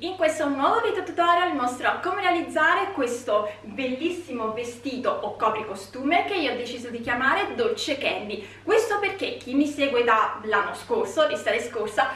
In questo nuovo video tutorial mostrerò come realizzare questo bellissimo vestito o copricostume che io ho deciso di chiamare Dolce Candy. Questo perché chi mi segue dall'anno scorso, l'estate scorsa,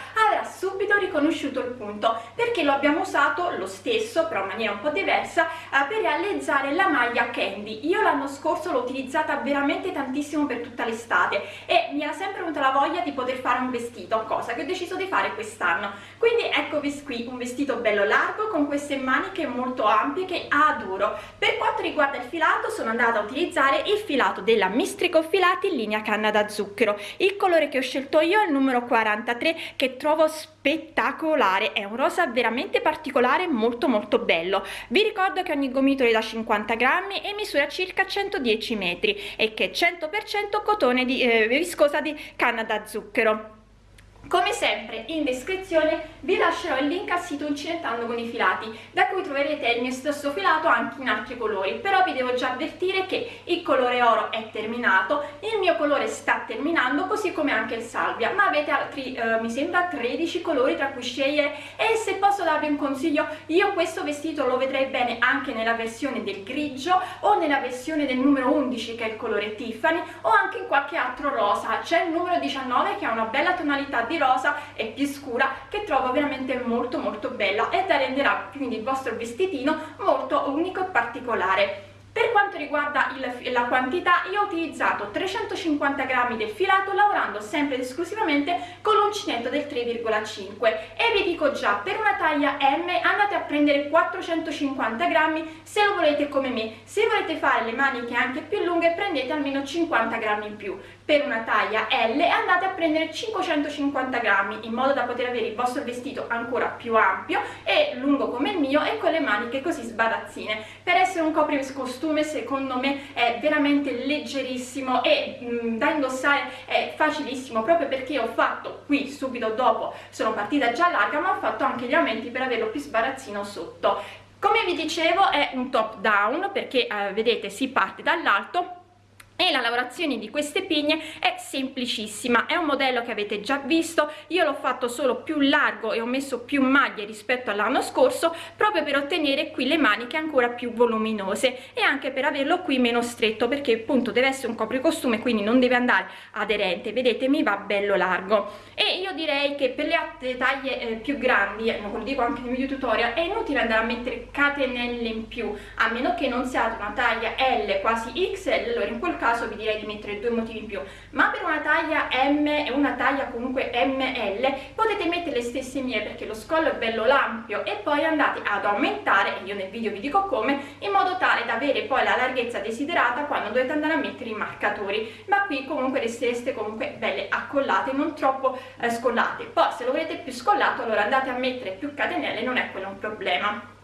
subito riconosciuto il punto perché lo abbiamo usato lo stesso, però in maniera un po' diversa, eh, per realizzare la maglia Candy. Io l'anno scorso l'ho utilizzata veramente tantissimo per tutta l'estate e mi era sempre venuta la voglia di poter fare un vestito, cosa che ho deciso di fare quest'anno. Quindi ecco eccovi qui un vestito bello largo con queste maniche molto ampie che adoro per quanto riguarda il filato sono andata a utilizzare il filato della mistrico filati in linea canna da zucchero il colore che ho scelto io è il numero 43 che trovo spettacolare è un rosa veramente particolare molto molto bello. Vi ricordo che ogni gomitolo è da 50 grammi e misura circa 110 metri e che è 100% cotone di eh, viscosa di canna da zucchero come sempre in descrizione vi lascerò il link al sito Incidentando con i filati, da cui troverete il mio stesso filato anche in altri colori, però vi devo già avvertire che il colore oro è terminato, il mio colore sta terminando, così come anche il salvia, ma avete altri, eh, mi sembra, 13 colori tra cui scegliere? E se posso darvi un consiglio, io questo vestito lo vedrei bene anche nella versione del grigio o nella versione del numero 11 che è il colore Tiffany o anche in qualche altro rosa, c'è il numero 19 che ha una bella tonalità di rosa e più scura che trovo veramente molto molto bella e da renderà quindi il vostro vestitino molto unico e particolare. Per quanto riguarda il, la quantità io ho utilizzato 350 grammi del filato lavorando sempre ed esclusivamente con l'uncinetto del 3,5 e vi dico già per una taglia M andate a prendere 450 grammi se lo volete come me. Se volete fare le maniche anche più lunghe prendete almeno 50 grammi in più per una taglia L andate a prendere 550 grammi in modo da poter avere il vostro vestito ancora più ampio e lungo come il mio e con le maniche così sbarazzine. Per essere un copricostume costume secondo me è veramente leggerissimo e mh, mm, da indossare è facilissimo proprio perché ho fatto qui subito dopo sono partita già larga ma ho fatto anche gli aumenti per averlo più sbarazzino sotto. Come vi dicevo è un top down perché eh, vedete si parte dall'alto e la lavorazione di queste pigne è semplicissima è un modello che avete già visto io l'ho fatto solo più largo e ho messo più maglie rispetto all'anno scorso proprio per ottenere qui le maniche ancora più voluminose e anche per averlo qui meno stretto perché appunto deve essere un copricostume quindi non deve andare aderente. Vedete mi va bello largo. E io direi che per le altre taglie eh, più grandi eh, lo dico anche nei video tutorial è inutile andare a mettere catenelle in più a meno che non siate una taglia L quasi XL allora in quel caso caso vi direi di mettere due motivi in più. Ma per una taglia M e una taglia comunque ML potete mettere le stesse mie perché lo scollo è bello ampio e poi andate ad aumentare io nel video vi dico come in modo tale da avere poi la larghezza desiderata quando dovete andare a mettere i marcatori. Ma qui comunque restereste comunque belle accollate non troppo eh, scollate poi se lo volete più scollato allora andate a mettere più catenelle non è quello un problema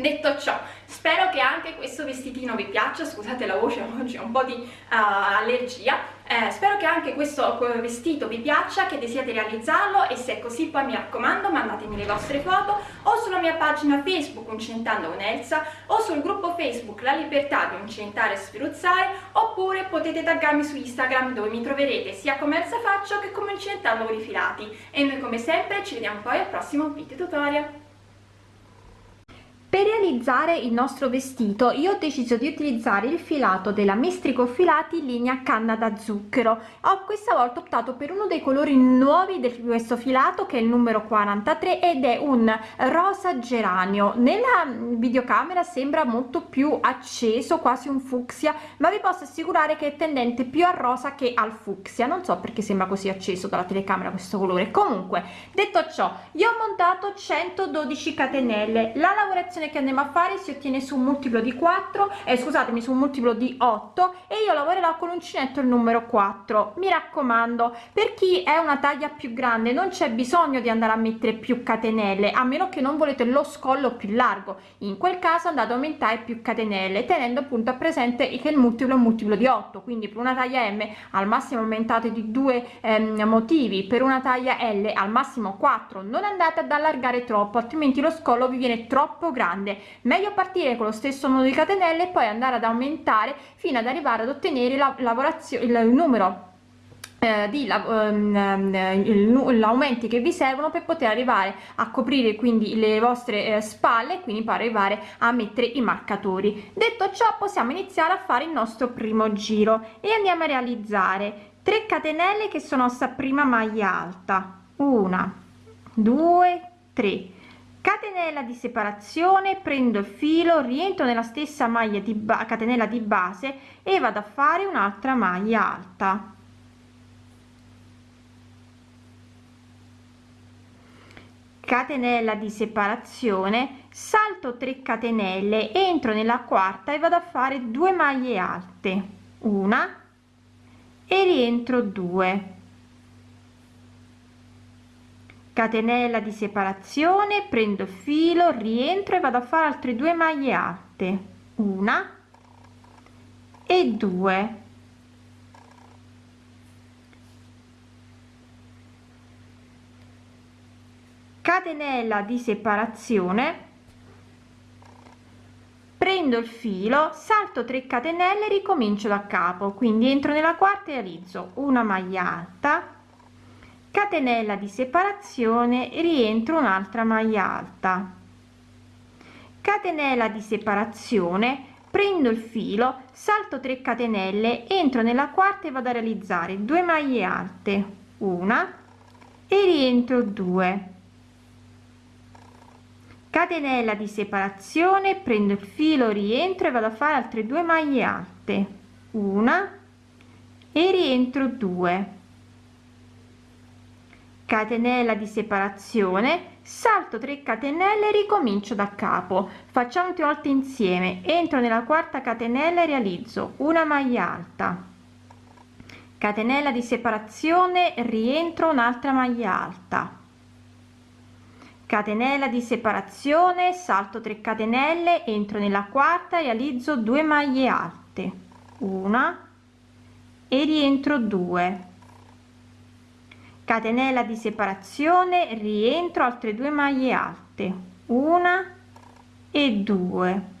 detto ciò spero che anche questo vestitino vi piaccia. Scusate la voce oggi ho un po' di uh, allergia. Eh, spero che anche questo vestito vi piaccia che desiate realizzarlo. E se è così poi mi raccomando mandatemi le vostre foto o sulla mia pagina facebook Uncentando con Elsa o sul gruppo facebook La Libertà di Uncentare e Sferuzzare oppure potete taggarmi su Instagram dove mi troverete sia come Elsa Faccio che come Uncentando con i filati. E noi come sempre ci vediamo poi al prossimo video tutorial per realizzare il nostro vestito io ho deciso di utilizzare il filato della mistrico filati in linea canna da zucchero. Ho questa volta optato per uno dei colori nuovi di questo filato che è il numero 43 ed è un rosa geranio. Nella videocamera sembra molto più acceso quasi un fucsia ma vi posso assicurare che è tendente più al rosa che al fucsia. Non so perché sembra così acceso dalla telecamera questo colore. Comunque detto ciò io ho montato 112 catenelle. La lavorazione operazione che andiamo a fare si ottiene su un multiplo di 4 eh, scusatemi su un multiplo di 8 e io lavorerò con l'uncinetto il numero 4 mi raccomando per chi è una taglia più grande non c'è bisogno di andare a mettere più catenelle a meno che non volete lo scollo più largo. In quel caso andate a aumentare più catenelle tenendo appunto a presente che il multiplo è un multiplo di 8 quindi per una taglia m al massimo aumentate di due ehm, motivi per una taglia l al massimo 4 non andate ad allargare troppo altrimenti lo scollo vi viene troppo grande grande. Meglio partire con lo stesso nodo di catenelle e poi andare ad aumentare fino ad arrivare ad ottenere la lavorazione il numero eh, di um, aumenti che vi servono per poter arrivare a coprire quindi le vostre eh, spalle quindi per arrivare a mettere i marcatori. Detto ciò possiamo iniziare a fare il nostro primo giro e andiamo a realizzare 3 catenelle che sono sta prima maglia alta. Una due tre catenella di separazione prendo il filo rientro nella stessa maglia di catenella di base e vado a fare un'altra maglia alta. Catenella di separazione salto 3 catenelle entro nella quarta e vado a fare 2 maglie alte. Una e rientro 2 catenella di separazione prendo il filo rientro e vado a fare altre due maglie alte una e due. Catenella di separazione prendo il filo salto 3 catenelle ricomincio da capo. Quindi entro nella quarta e realizzo una maglia alta catenella di separazione rientro un'altra maglia alta. Catenella di separazione prendo il filo salto 3 catenelle entro nella quarta e vado a realizzare 2 maglie alte una e rientro 2 catenella di separazione prendo il filo rientro e vado a fare altre due maglie alte una e rientro 2 catenella di separazione salto 3 catenelle ricomincio da capo. Facciamo tre volte insieme. Entro nella quarta catenella e realizzo una maglia alta. Catenella di separazione rientro un'altra maglia alta. Catenella di separazione salto 3 catenelle entro nella quarta realizzo 2 maglie alte. Una. E rientro 2 catenella di separazione rientro altre due maglie alte. Una e due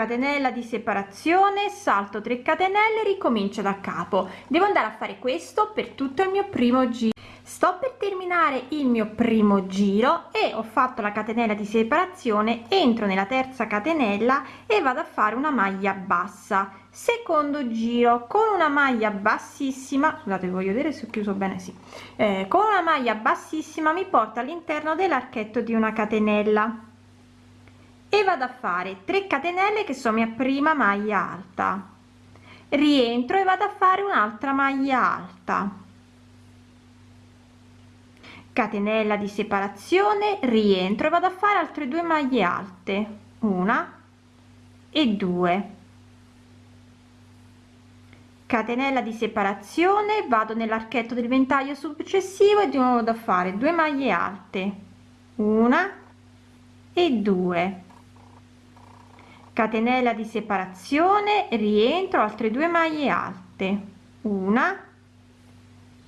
catenella di separazione salto 3 catenelle ricomincio da capo. Devo andare a fare questo per tutto il mio primo giro. Sto per terminare il mio primo giro e ho fatto la catenella di separazione entro nella terza catenella e vado a fare una maglia bassa. Secondo giro con una maglia bassissima scusate voglio vedere se ho chiuso bene sì. Eh, con una maglia bassissima mi porta all'interno dell'archetto di una catenella e vado a fare 3 catenelle che sono mia prima maglia alta. Rientro e vado a fare un'altra maglia alta. Catenella di separazione rientro e vado a fare altre due maglie alte. Una e due. Catenella di separazione vado nell'archetto del ventaglio successivo e di nuovo da fare 2 maglie alte. Una e due catenella di separazione rientro altre due maglie alte una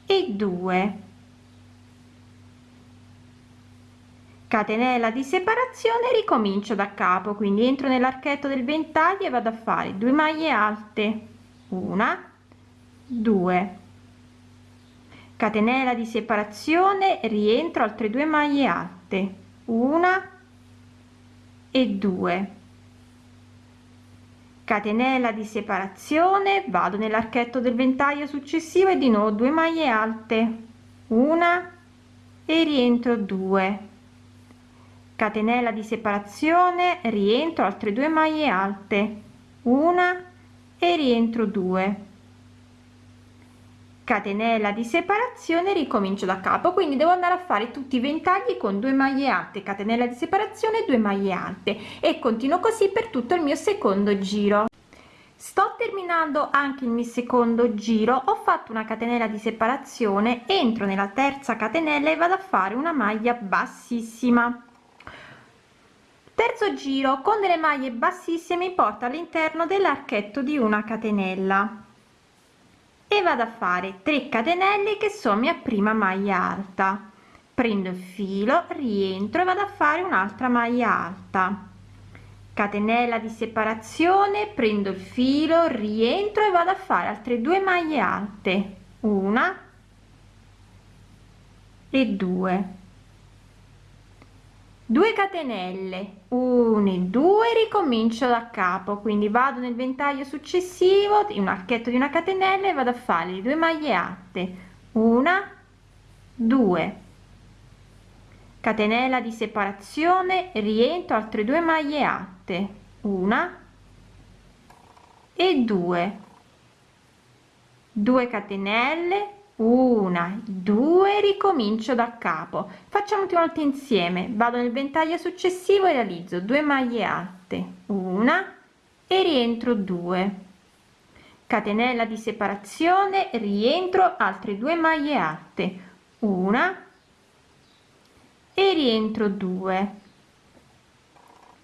e due. Catenella di separazione ricomincio da capo quindi entro nell'archetto del ventaglio e vado a fare 2 maglie alte una 2 catenella di separazione rientro altre due maglie alte una e 2 catenella di separazione vado nell'archetto del ventaglio successivo e di nuovo 2 maglie alte. Una e rientro 2 catenella di separazione rientro altre due maglie alte. Una e rientro 2 catenella di separazione ricomincio da capo. Quindi devo andare a fare tutti i ventagli con 2 maglie alte catenella di separazione 2 maglie alte. E continuo così per tutto il mio secondo giro. Sto terminando anche il mio secondo giro. Ho fatto una catenella di separazione entro nella terza catenella e vado a fare una maglia bassissima. Terzo giro con delle maglie bassissime mi porta all'interno dell'archetto di una catenella vado a fare 3 catenelle che sono mia prima maglia alta. Prendo il filo rientro e vado a fare un'altra maglia alta. Catenella di separazione prendo il filo rientro e vado a fare altre due maglie alte. Una e due 2 catenelle 1 e 2 ricomincio da capo. Quindi vado nel ventaglio successivo un archetto di una catenella e vado a fare le due maglie alte una 2 catenella di separazione rientro altre due maglie alte una e due. 2 catenelle una due ricomincio da capo. Facciamo una volta insieme. Vado nel ventaglio successivo e realizzo 2 maglie alte. Una e rientro 2 catenella di separazione rientro altre due maglie alte. Una e rientro 2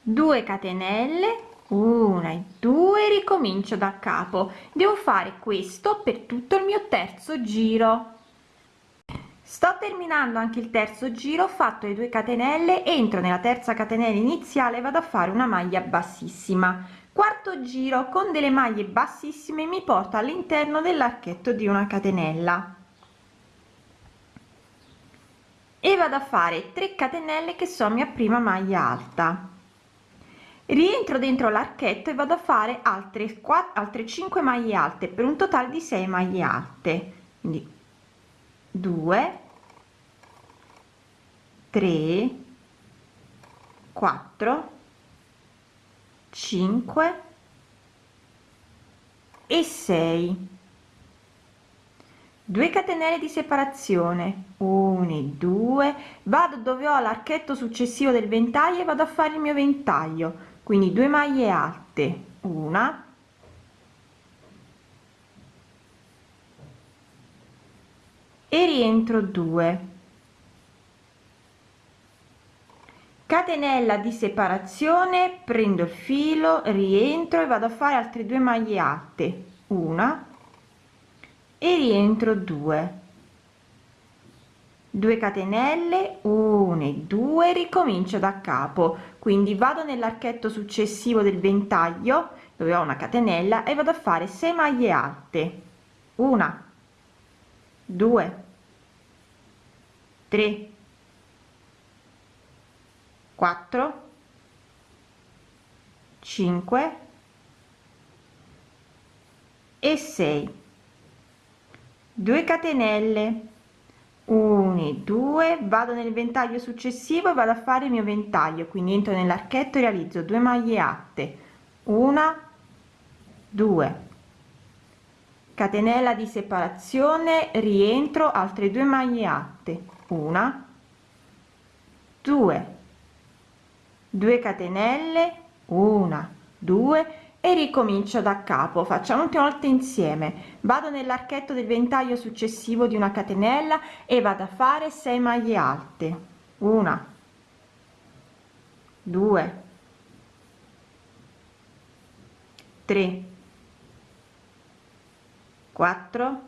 2 catenelle una e due ricomincio da capo. Devo fare questo per tutto il mio terzo giro. Sto terminando anche il terzo giro ho fatto le 2 catenelle entro nella terza catenella iniziale vado a fare una maglia bassissima. Quarto giro con delle maglie bassissime mi porto all'interno dell'archetto di una catenella. E vado a fare 3 catenelle che sono mia prima maglia alta rientro dentro l'archetto e vado a fare altre 4 altre 5 maglie alte per un totale di 6 maglie alte. Quindi 2 3 4 5 e 6 2 catenelle di separazione. 1 e 2 vado dove ho l'archetto successivo del ventaglio e vado a fare il mio ventaglio quindi 2 maglie alte una. E rientro 2 catenella di separazione prendo il filo rientro e vado a fare altre due maglie alte una. E rientro 2 2 catenelle 1 e 2 ricomincio da capo. Quindi vado nell'archetto successivo del ventaglio dove ho una catenella e vado a fare 6 maglie alte. Una 2 3 4 5 e 6 2 catenelle 1 2 vado nel ventaglio successivo e vado a fare il mio ventaglio quindi entro nell'archetto e realizzo 2 maglie alte una 2 catenella di separazione rientro altre due maglie alte una 2 2 catenelle una 2 e ricomincio da capo. Facciamo ultima volta insieme. Vado nell'archetto del ventaglio successivo di una catenella e vado a fare 6 maglie alte. Una 2 3 4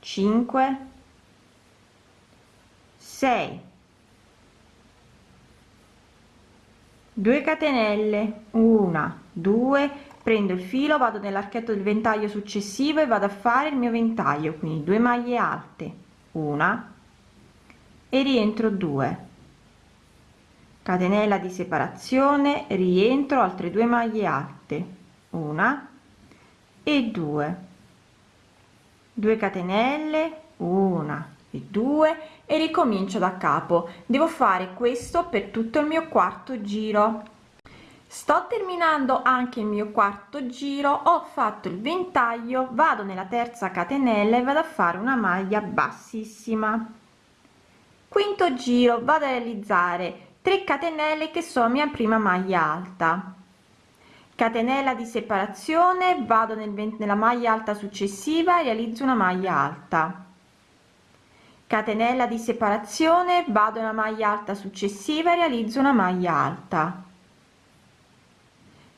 5 6 2 catenelle. Una 2 prendo il filo vado nell'archetto del ventaglio successivo e vado a fare il mio ventaglio quindi 2 maglie alte. Una. E rientro 2 catenella di separazione rientro altre due maglie alte. Una. E 2 2 catenelle. Una e 2 e ricomincio da capo. Devo fare questo per tutto il mio quarto giro. Sto terminando anche il mio quarto giro. Ho fatto il ventaglio vado nella terza catenella e vado a fare una maglia bassissima. Quinto giro vado a realizzare 3 catenelle che sono mia prima maglia alta. Catenella di separazione vado nel, nella maglia alta successiva e realizzo una maglia alta catenella di separazione vado nella maglia alta successiva e realizzo una maglia alta.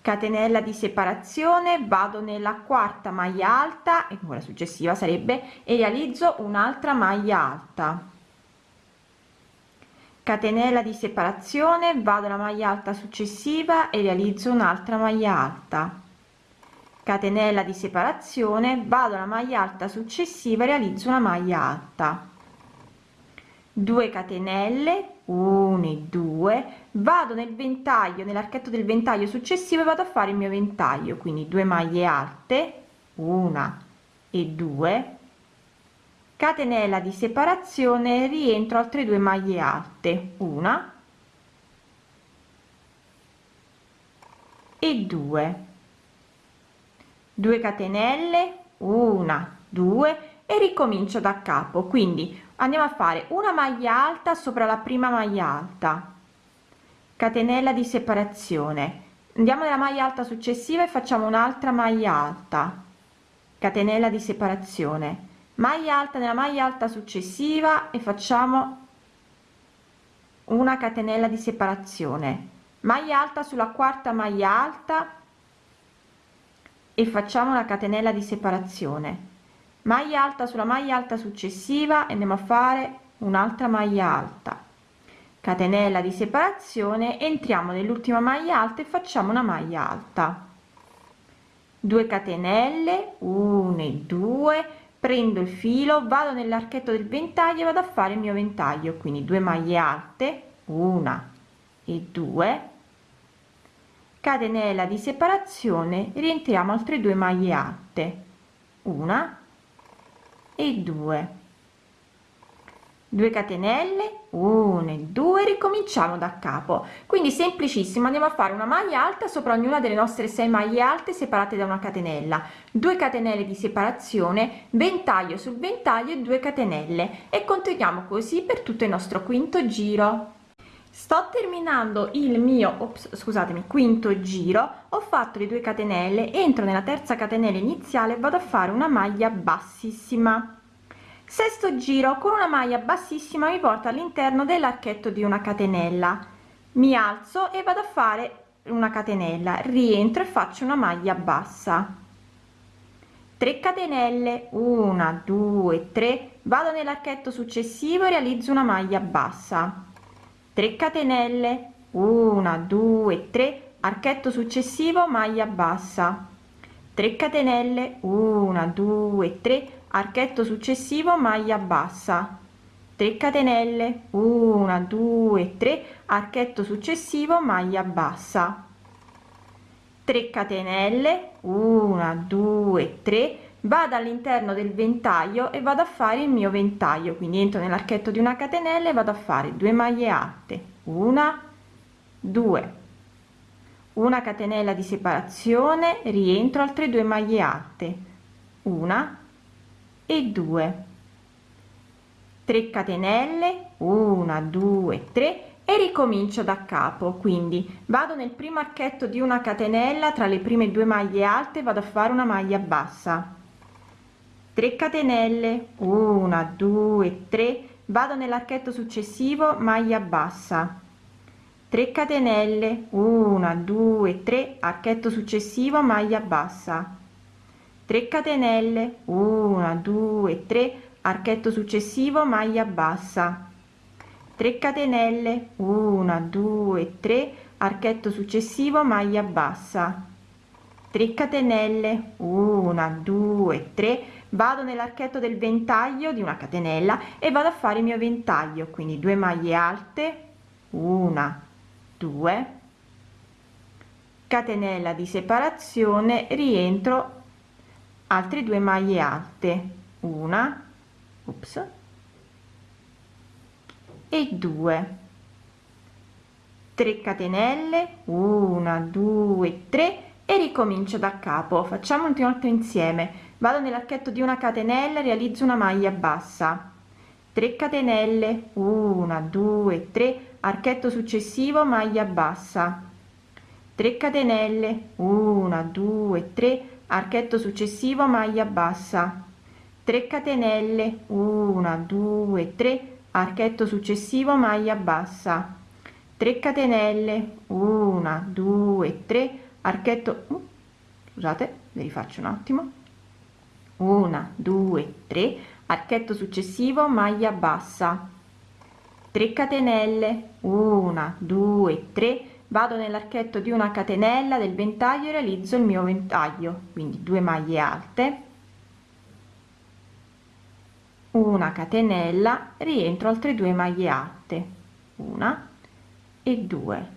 Catenella di separazione vado nella quarta maglia alta e quella successiva sarebbe e realizzo un'altra maglia alta. Catenella di separazione vado alla maglia alta successiva e realizzo un'altra maglia alta. Catenella di separazione vado alla maglia alta successiva e realizzo una maglia alta 2 catenelle 1 e 2 vado nel ventaglio nell'archetto del ventaglio successivo e vado a fare il mio ventaglio. Quindi 2 maglie alte una e 2 catenella di separazione rientro altre due maglie alte una e 2 2 catenelle una 2 e ricomincio da capo. Quindi andiamo a fare una maglia alta sopra la prima maglia alta. Catenella di separazione. Andiamo nella maglia alta successiva e facciamo un'altra maglia alta. Catenella di separazione. Maglia alta nella maglia alta successiva e facciamo una catenella di separazione. Maglia alta sulla quarta maglia alta e facciamo una catenella di separazione maglia alta sulla maglia alta successiva e andiamo a fare un'altra maglia alta. Catenella di separazione entriamo nell'ultima maglia alta e facciamo una maglia alta. 2 catenelle 1 e 2 prendo il filo vado nell'archetto del ventaglio e vado a fare il mio ventaglio. Quindi 2 maglie alte una e 2 catenella di separazione rientriamo altre due maglie alte una e 2 2 catenelle 1 e 2 ricominciamo da capo. Quindi semplicissimo andiamo a fare una maglia alta sopra ognuna delle nostre 6 maglie alte separate da una catenella. 2 catenelle di separazione ventaglio sul ventaglio e 2 catenelle. E continuiamo così per tutto il nostro quinto giro sto terminando il mio ops, scusatemi quinto giro. Ho fatto le 2 catenelle entro nella terza catenella iniziale vado a fare una maglia bassissima. Sesto giro con una maglia bassissima mi porta all'interno dell'archetto di una catenella. Mi alzo e vado a fare una catenella. Rientro e faccio una maglia bassa. 3 catenelle 1 2 3 vado nell'archetto successivo e realizzo una maglia bassa 3 catenelle 1 2 3 archetto successivo maglia bassa. 3 catenelle 1 2 3 archetto successivo maglia bassa. 3 catenelle 1 2 3 archetto successivo maglia bassa. 3 catenelle 1 2 3 vado all'interno del ventaglio e vado a fare il mio ventaglio. Quindi entro nell'archetto di una catenella e vado a fare 2 maglie alte. Una 2 una catenella di separazione rientro altre due maglie alte. Una e 2 3 catenelle 1 2 3 e ricomincio da capo. Quindi vado nel primo archetto di una catenella tra le prime due maglie alte vado a fare una maglia bassa 3 catenelle 1 2 3 vado nell'archetto successivo maglia bassa. 3 catenelle 1 2 3 archetto successivo maglia bassa. 3 catenelle 1 2 3 archetto successivo maglia bassa. 3 catenelle 1 2 3 archetto successivo maglia bassa. 3 catenelle 1 2 3 vado nell'archetto del ventaglio di una catenella e vado a fare il mio ventaglio quindi 2 maglie alte 1 2 catenella di separazione rientro altre due maglie alte una ops, e 2 3 catenelle 1 2 3 e ricomincio da capo. Facciamo un insieme vado nell'archetto di una catenella realizzo una maglia bassa. 3 catenelle. 1 2 3 archetto successivo maglia bassa. 3 catenelle. 1 2 3 archetto successivo maglia bassa. 3 catenelle. 1 2 3 archetto successivo maglia bassa. 3 catenelle. 1 2 3 archetto uh, scusate vi rifaccio un attimo 1 2 3 archetto successivo maglia bassa. 3 catenelle. 1 2 3 vado nell'archetto di una catenella del ventaglio e realizzo il mio ventaglio. Quindi 2 maglie alte. Una catenella. Rientro altre due maglie alte. Una e due.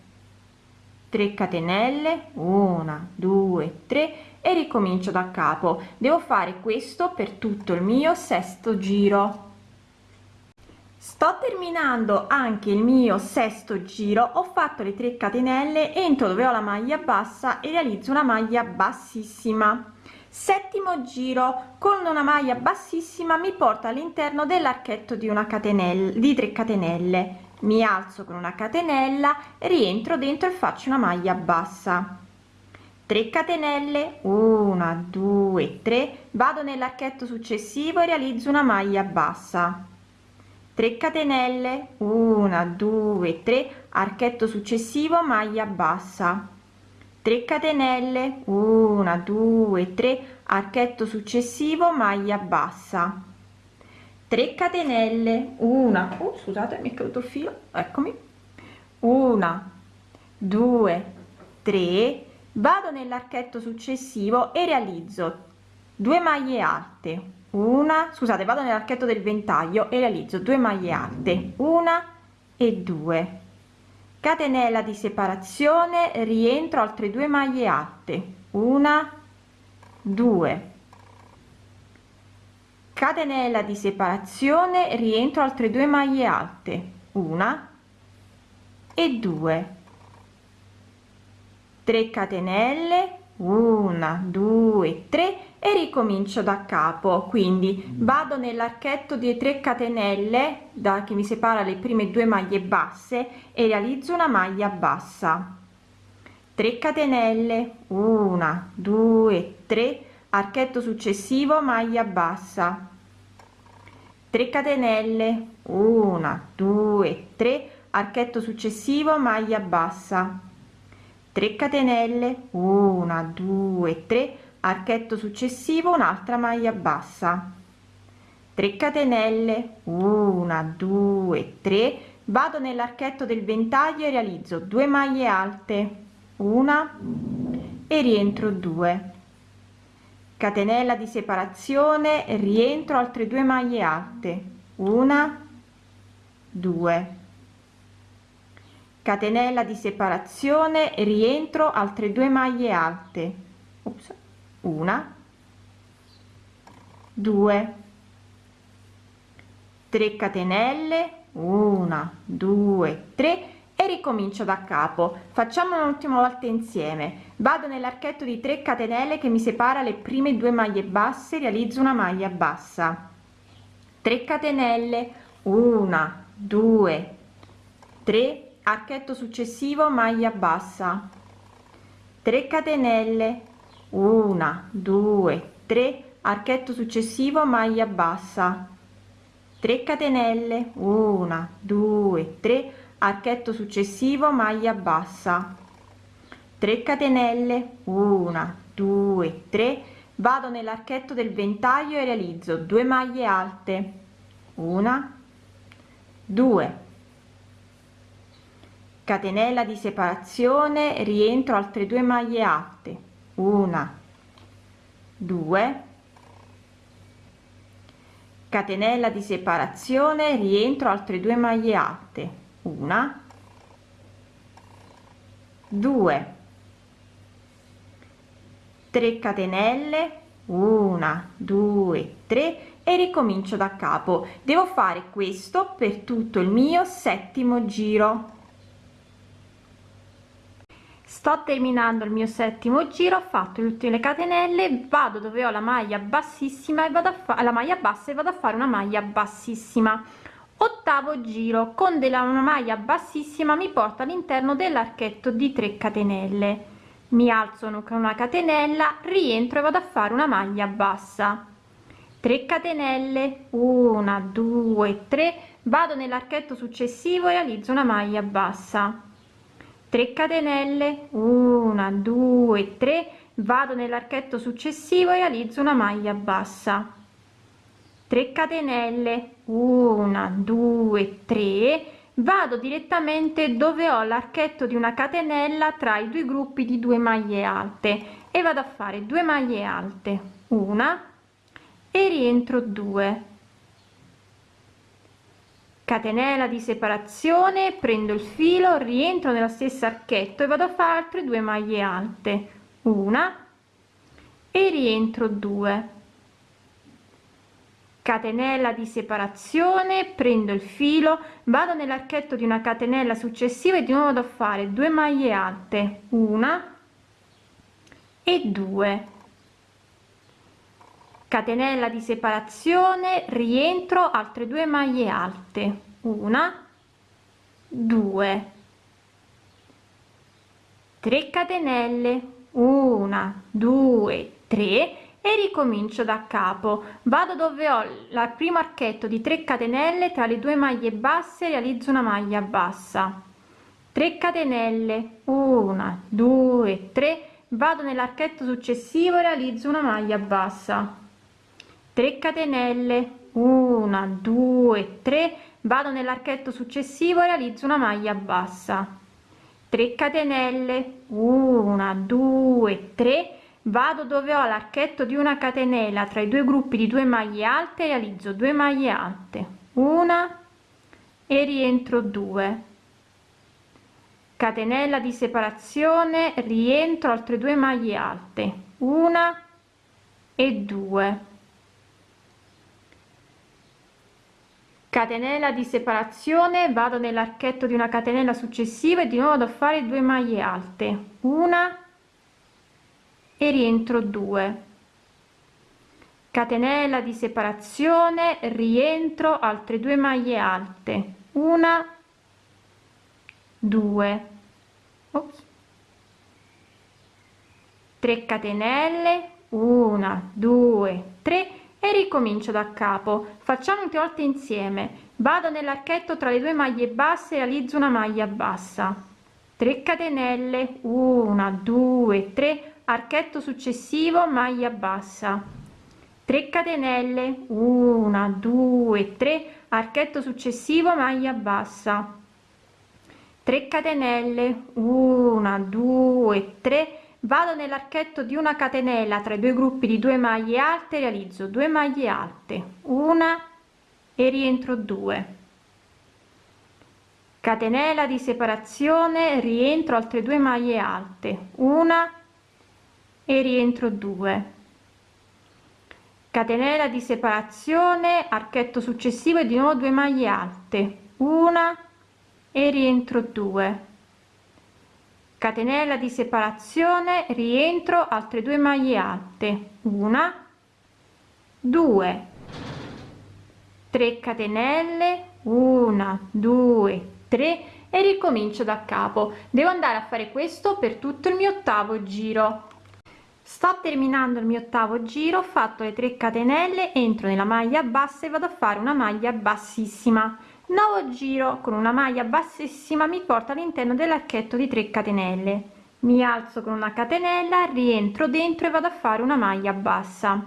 3 catenelle. 1 2 3 e ricomincio da capo. Devo fare questo per tutto il mio sesto giro. Sto terminando anche il mio sesto giro. Ho fatto le 3 catenelle entro dove ho la maglia bassa e realizzo una maglia bassissima. Settimo giro. Con una maglia bassissima mi porta all'interno dell'archetto di una catenella di 3 catenelle. Mi alzo con una catenella rientro dentro e faccio una maglia bassa 3 catenelle 1 2 3 vado nell'archetto successivo e realizzo una maglia bassa. 3 catenelle 1 2 3 archetto successivo maglia bassa. 3 catenelle 1 2 3 archetto successivo maglia bassa. 3 catenelle 1 oh, scusate mi è caduto il filo eccomi. 1 2 3 vado nell'archetto successivo e realizzo 2 maglie alte una scusate vado nell'archetto del ventaglio e realizzo 2 maglie alte una e due. Catenella di separazione rientro altre due maglie alte una due. Catenella di separazione rientro altre due maglie alte una e due 3 catenelle 1 2 3 e ricomincio da capo. Quindi vado nell'archetto di 3 catenelle da che mi separa le prime due maglie basse e realizzo una maglia bassa. 3 catenelle 1 2 3 archetto successivo maglia bassa. 3 catenelle 1 2 3 archetto successivo maglia bassa 3 catenelle 1 2 3 archetto successivo un'altra maglia bassa. 3 catenelle 1 2 3 vado nell'archetto del ventaglio e realizzo 2 maglie alte una e rientro 2 catenella di separazione rientro altre due maglie alte una 2 catenella di separazione rientro altre due maglie alte Ops una, due, tre catenelle, una, due, tre e ricomincio da capo. Facciamo un'ultima volta insieme. Vado nell'archetto di 3 catenelle che mi separa le prime due maglie basse, realizzo una maglia bassa. 3 catenelle, una, due, tre, archetto successivo, maglia bassa. 3 catenelle, una due tre. Archetto successivo maglia bassa. 3 catenelle. Una due tre. Archetto successivo maglia bassa. 3 catenelle. Una due tre. Vado nell'archetto del ventaglio e realizzo 2 maglie alte. Una 2 catenella di separazione rientro altre due maglie alte una. Due. Catenella di separazione rientro altre due maglie alte una. Due. 3 catenelle. Una due tre e ricomincio da capo. Devo fare questo per tutto il mio settimo giro sto terminando il mio settimo giro ho fatto le ultime catenelle vado dove ho la maglia bassissima e vado a fare la maglia bassa e vado a fare una maglia bassissima. Ottavo giro con della una maglia bassissima mi porta all'interno dell'archetto di 3 catenelle. Mi alzo con una catenella rientro e vado a fare una maglia bassa. 3 catenelle 1 2 3 vado nell'archetto successivo e realizzo una maglia bassa 3 catenelle 1 2 3 vado nell'archetto successivo e realizzo una maglia bassa. 3 catenelle 1 2 3 vado direttamente dove ho l'archetto di una catenella tra i due gruppi di due maglie alte e vado a fare 2 maglie alte una e rientro 2 catenella di separazione prendo il filo rientro nella stessa archetto e vado a fare altre due maglie alte. Una e rientro 2 catenella di separazione prendo il filo vado nell'archetto di una catenella successiva e di nuovo vado a fare 2 maglie alte. Una e 2 catenella di separazione rientro altre due maglie alte. Una due. 3 catenelle. Una due tre. E ricomincio da capo. Vado dove ho il primo archetto di 3 catenelle tra le due maglie basse realizzo una maglia bassa. 3 catenelle. Una due tre. Vado nell'archetto successivo realizzo una maglia bassa 3 catenelle. 1 2 3 vado nell'archetto successivo e realizzo una maglia bassa. 3 catenelle. 1 2 3 vado dove ho l'archetto di una catenella tra i due gruppi di due maglie alte realizzo 2 maglie alte. Una e rientro 2 catenella di separazione rientro altre due maglie alte. Una e 2 catenella di separazione vado nell'archetto di una catenella successiva e di nuovo a fare due maglie alte. Una e rientro 2 catenella di separazione rientro altre due maglie alte. Una 2 3 catenelle 1 2 3 e ricomincio da capo. Facciamo tre volte insieme. Vado nell'archetto tra le due maglie basse realizzo una maglia bassa. 3 catenelle. 1 2 3 archetto successivo maglia bassa. 3 catenelle. 1 2 3 archetto successivo maglia bassa. 3 catenelle. 1 2 3 vado nell'archetto di una catenella tra i due gruppi di due maglie alte realizzo 2 maglie alte. Una e rientro 2 catenella di separazione rientro altre due maglie alte. Una e rientro 2 catenella di separazione archetto successivo e di nuovo 2 maglie alte. Una e rientro 2 catenella di separazione rientro altre due maglie alte. Una. 2 3 catenelle. 1 2 3 e ricomincio da capo. Devo andare a fare questo per tutto il mio ottavo giro. Sto terminando il mio ottavo giro ho fatto le 3 catenelle entro nella maglia bassa e vado a fare una maglia bassissima nuovo giro con una maglia bassissima mi porta all'interno dell'archetto di 3 catenelle. Mi alzo con una catenella rientro dentro e vado a fare una maglia bassa.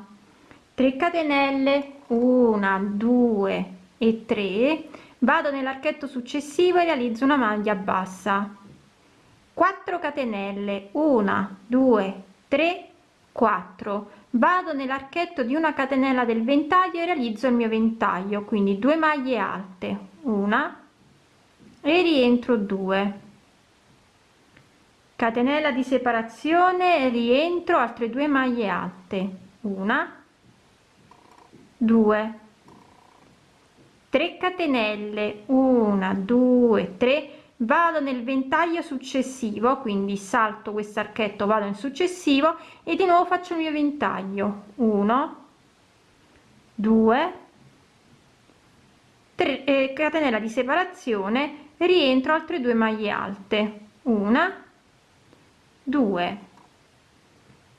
3 catenelle 1 2 e 3 vado nell'archetto successivo e realizzo una maglia bassa. 4 catenelle 1 2 3 4 vado nell'archetto di una catenella del ventaglio e realizzo il mio ventaglio quindi 2 maglie alte una. E rientro 2 catenella di separazione rientro altre due maglie alte. Una. 2 3 catenelle. 1 2 3 vado nel ventaglio successivo quindi salto questo archetto vado in successivo e di nuovo faccio il mio ventaglio. 1 2 3 eh, catenella di separazione rientro altre due maglie alte. Una 2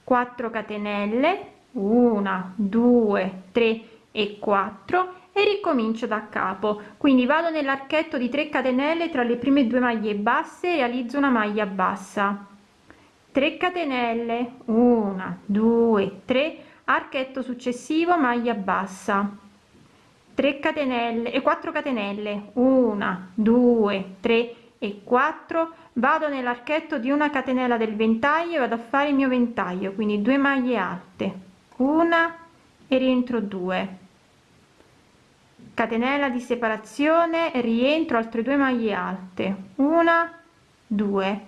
4 catenelle 1 2 3 e 4 e ricomincio da capo. Quindi vado nell'archetto di 3 catenelle tra le prime due maglie basse realizzo una maglia bassa. 3 catenelle 1 2 3 archetto successivo maglia bassa 3 catenelle e 4 catenelle. 1 2 3 e 4 vado nell'archetto di una catenella del ventaglio e vado a fare il mio ventaglio quindi 2 maglie alte. Una e rientro 2 catenella di separazione rientro altre due maglie alte. Una 2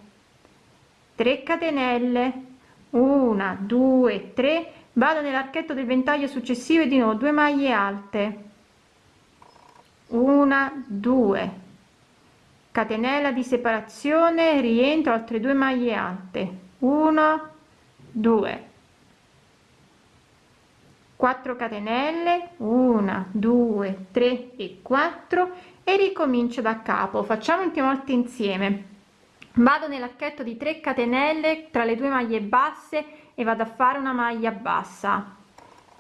3 catenelle. Una 2 3 vado nell'archetto del ventaglio successivo e di nuovo 2 maglie alte una 2 catenella di separazione rientro altre due maglie alte. 1 2 4 catenelle 1 2 3 e 4 e ricomincio da capo. Facciamo ultima volta insieme. Vado nell'archetto di 3 catenelle tra le due maglie basse e vado a fare una maglia bassa.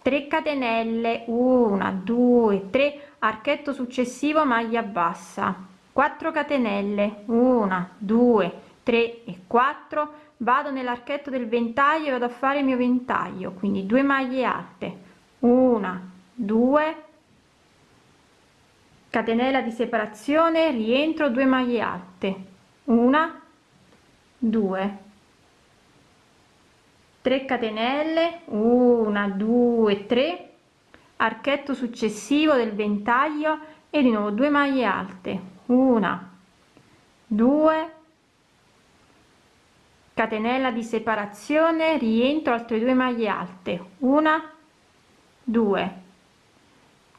3 catenelle 1 2 3 archetto successivo maglia bassa. 4 catenelle. 1 2 3 e 4 vado nell'archetto del ventaglio e vado a fare il mio ventaglio. Quindi 2 maglie alte. Una 2 catenella di separazione rientro 2 maglie alte. Una 2 3 catenelle. 1 2 3 archetto successivo del ventaglio e di nuovo 2 maglie alte. Una. 2 catenella di separazione rientro altre due maglie alte. Una. 2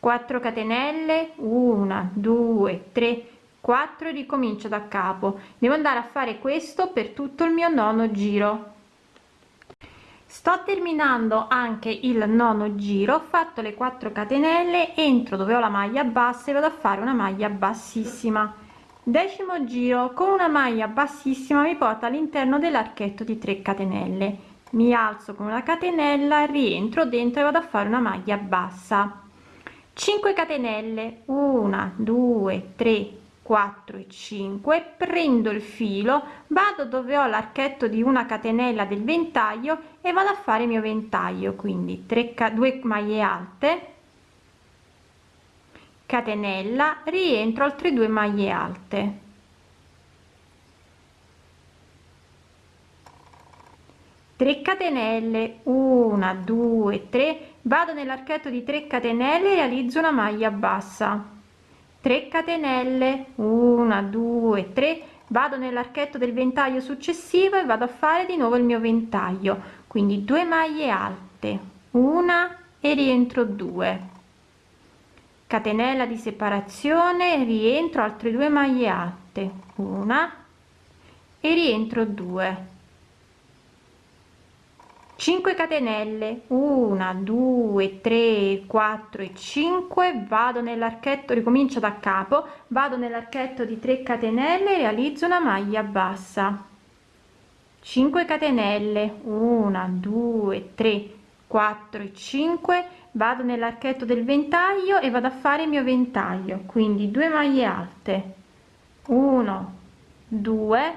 4 catenelle. 1 2 3 4 ricomincio da capo. Devo andare a fare questo per tutto il mio nono giro sto terminando anche il nono giro ho fatto le 4 catenelle entro dove ho la maglia bassa e vado a fare una maglia bassissima. Decimo giro con una maglia bassissima mi porta all'interno dell'archetto di 3 catenelle. Mi alzo con una catenella rientro dentro e vado a fare una maglia bassa. 5 catenelle. 1 2 3 4 e 5 prendo il filo vado dove ho l'archetto di una catenella del ventaglio e vado a fare il mio ventaglio. Quindi 3 2 maglie alte catenella rientro altre due maglie alte. 3 catenelle 1 2 3 vado nell'archetto di 3 catenelle realizzo una maglia bassa 3 catenelle 1 2 3 vado nell'archetto del ventaglio successivo e vado a fare di nuovo il mio ventaglio. Quindi 2 maglie alte una e rientro 2 catenella di separazione rientro altre due maglie alte una e rientro 2 5 catenelle. 1 2 3 4 e 5 vado nell'archetto ricomincio da capo. Vado nell'archetto di 3 catenelle realizzo una maglia bassa. 5 catenelle. 1 2 3 4 e 5 vado nell'archetto del ventaglio e vado a fare il mio ventaglio. Quindi 2 maglie alte. 1 2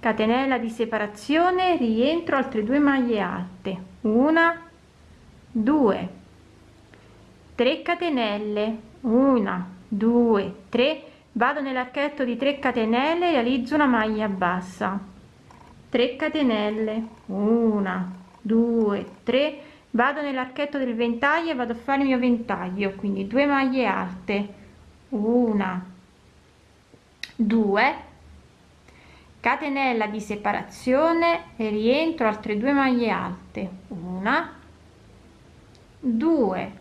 catenella di separazione rientro altre due maglie alte. Una due 3 catenelle. Una due tre. Vado nell'archetto di 3 catenelle realizzo una maglia bassa. 3 catenelle. Una due tre. Vado nell'archetto del ventaglio e vado a fare il mio ventaglio quindi due maglie alte. Una due catenella di separazione e rientro altre due maglie alte. Una 2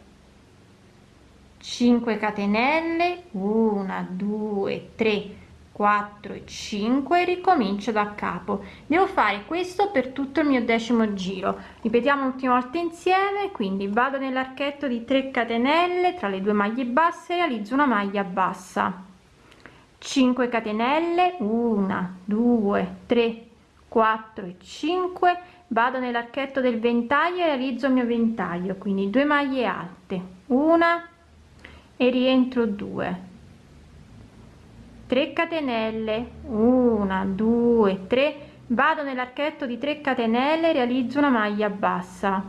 5 catenelle 1 2 3 4 e 5 ricomincio da capo. Devo fare questo per tutto il mio decimo giro. Ripetiamo un'ultima volta insieme quindi vado nell'archetto di 3 catenelle tra le due maglie basse realizzo una maglia bassa 5 catenelle 1 2 3 4 e 5 vado nell'archetto del ventaglio e realizzo il mio ventaglio quindi 2 maglie alte. Una e rientro 2 3 catenelle 1 2 3 vado nell'archetto di 3 catenelle realizzo una maglia bassa.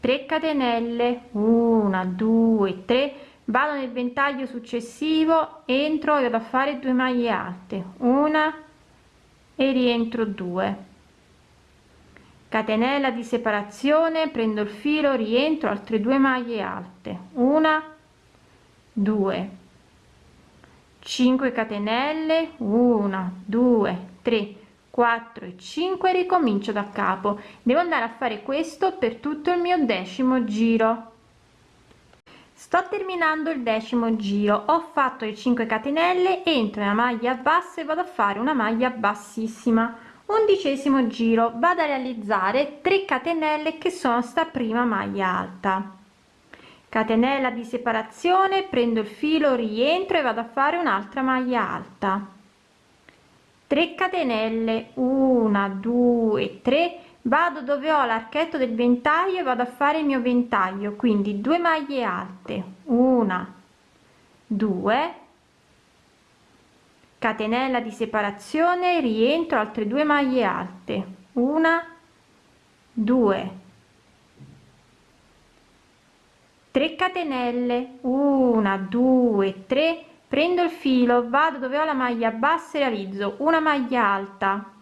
3 catenelle 1 2 3 vado nel ventaglio successivo entro e vado a fare 2 maglie alte. Una e rientro 2 catenella di separazione prendo il filo rientro altre due maglie alte. Una 2 5 catenelle 1 2 3 4 e 5 ricomincio da capo. Devo andare a fare questo per tutto il mio decimo giro sto terminando il decimo giro. Ho fatto le 5 catenelle entro nella maglia bassa e vado a fare una maglia bassissima. Undicesimo giro. Vado a realizzare 3 catenelle che sono sta prima maglia alta. Catenella di separazione prendo il filo rientro e vado a fare un'altra maglia alta. 3 catenelle. 1 2 3 vado dove ho l'archetto del ventaglio e vado a fare il mio ventaglio quindi 2 maglie alte una 2 catenella di separazione rientro altre due maglie alte una 2 3 catenelle 1 2 3 prendo il filo vado dove ho la maglia bassa e realizzo una maglia alta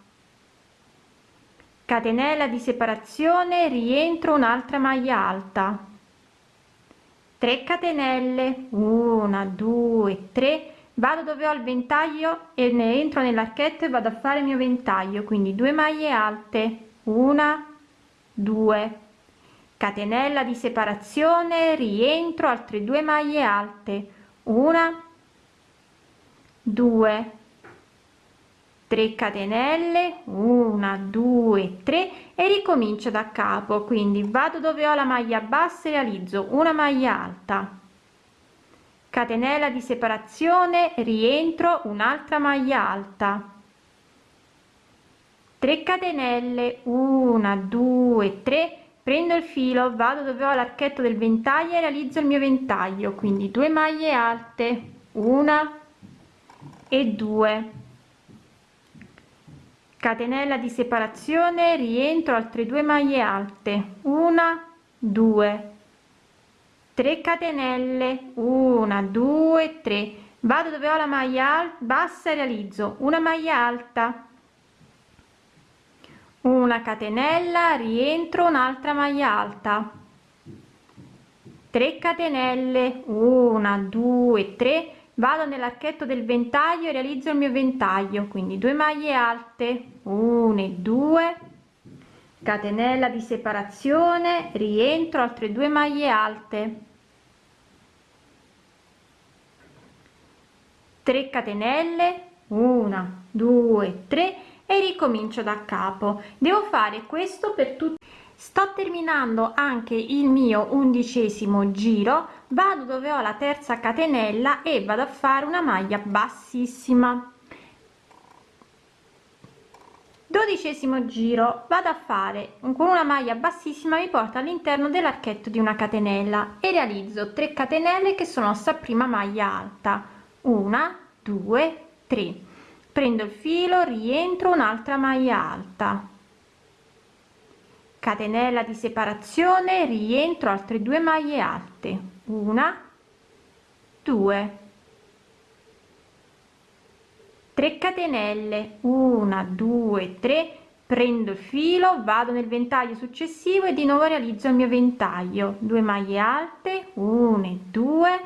catenella di separazione rientro un'altra maglia alta. 3 catenelle 1 2 3 vado dove ho il ventaglio e ne entro nell'archetto e vado a fare il mio ventaglio. Quindi 2 maglie alte. Una 2 catenella di separazione rientro altre due maglie alte. Una 2 3 catenelle 1 2 3 e ricomincio da capo. Quindi vado dove ho la maglia bassa e realizzo una maglia alta. Catenella di separazione rientro un'altra maglia alta. 3 catenelle 1 2 3 prendo il filo vado dove ho l'archetto del ventaglio e realizzo il mio ventaglio. Quindi 2 maglie alte una e 2 catenella di separazione rientro altre due maglie alte. Una 2 3 catenelle. 1 2 3 vado dove ho la maglia bassa e realizzo. Una maglia alta. Una catenella rientro un'altra maglia alta. 3 catenelle. 1 2 3 vado nell'archetto del ventaglio e realizzo il mio ventaglio quindi 2 maglie alte 1 e 2 catenella di separazione rientro altre due maglie alte. 3 catenelle 1 2 3 e ricomincio da capo. Devo fare questo per tutti sto terminando anche il mio undicesimo giro vado dove ho la terza catenella e vado a fare una maglia bassissima. Dodicesimo giro vado a fare con una maglia bassissima mi porta all'interno dell'archetto di una catenella e realizzo 3 catenelle che sono sta prima maglia alta. Una due tre. Prendo il filo rientro un'altra maglia alta catenella di separazione rientro altre due maglie alte. Una due. 3 catenelle. 1 2 3 prendo il filo vado nel ventaglio successivo e di nuovo realizzo il mio ventaglio. 2 maglie alte. 1 e 2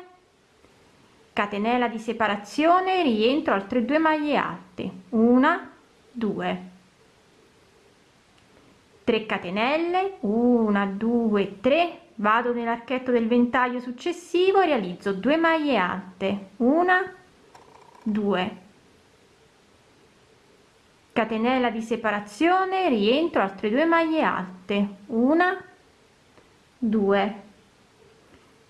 catenella di separazione rientro altre due maglie alte. Una 2 3 catenelle 1 2 3 vado nell'archetto del ventaglio successivo realizzo 2 maglie alte una due. Catenella di separazione rientro altre due maglie alte una 2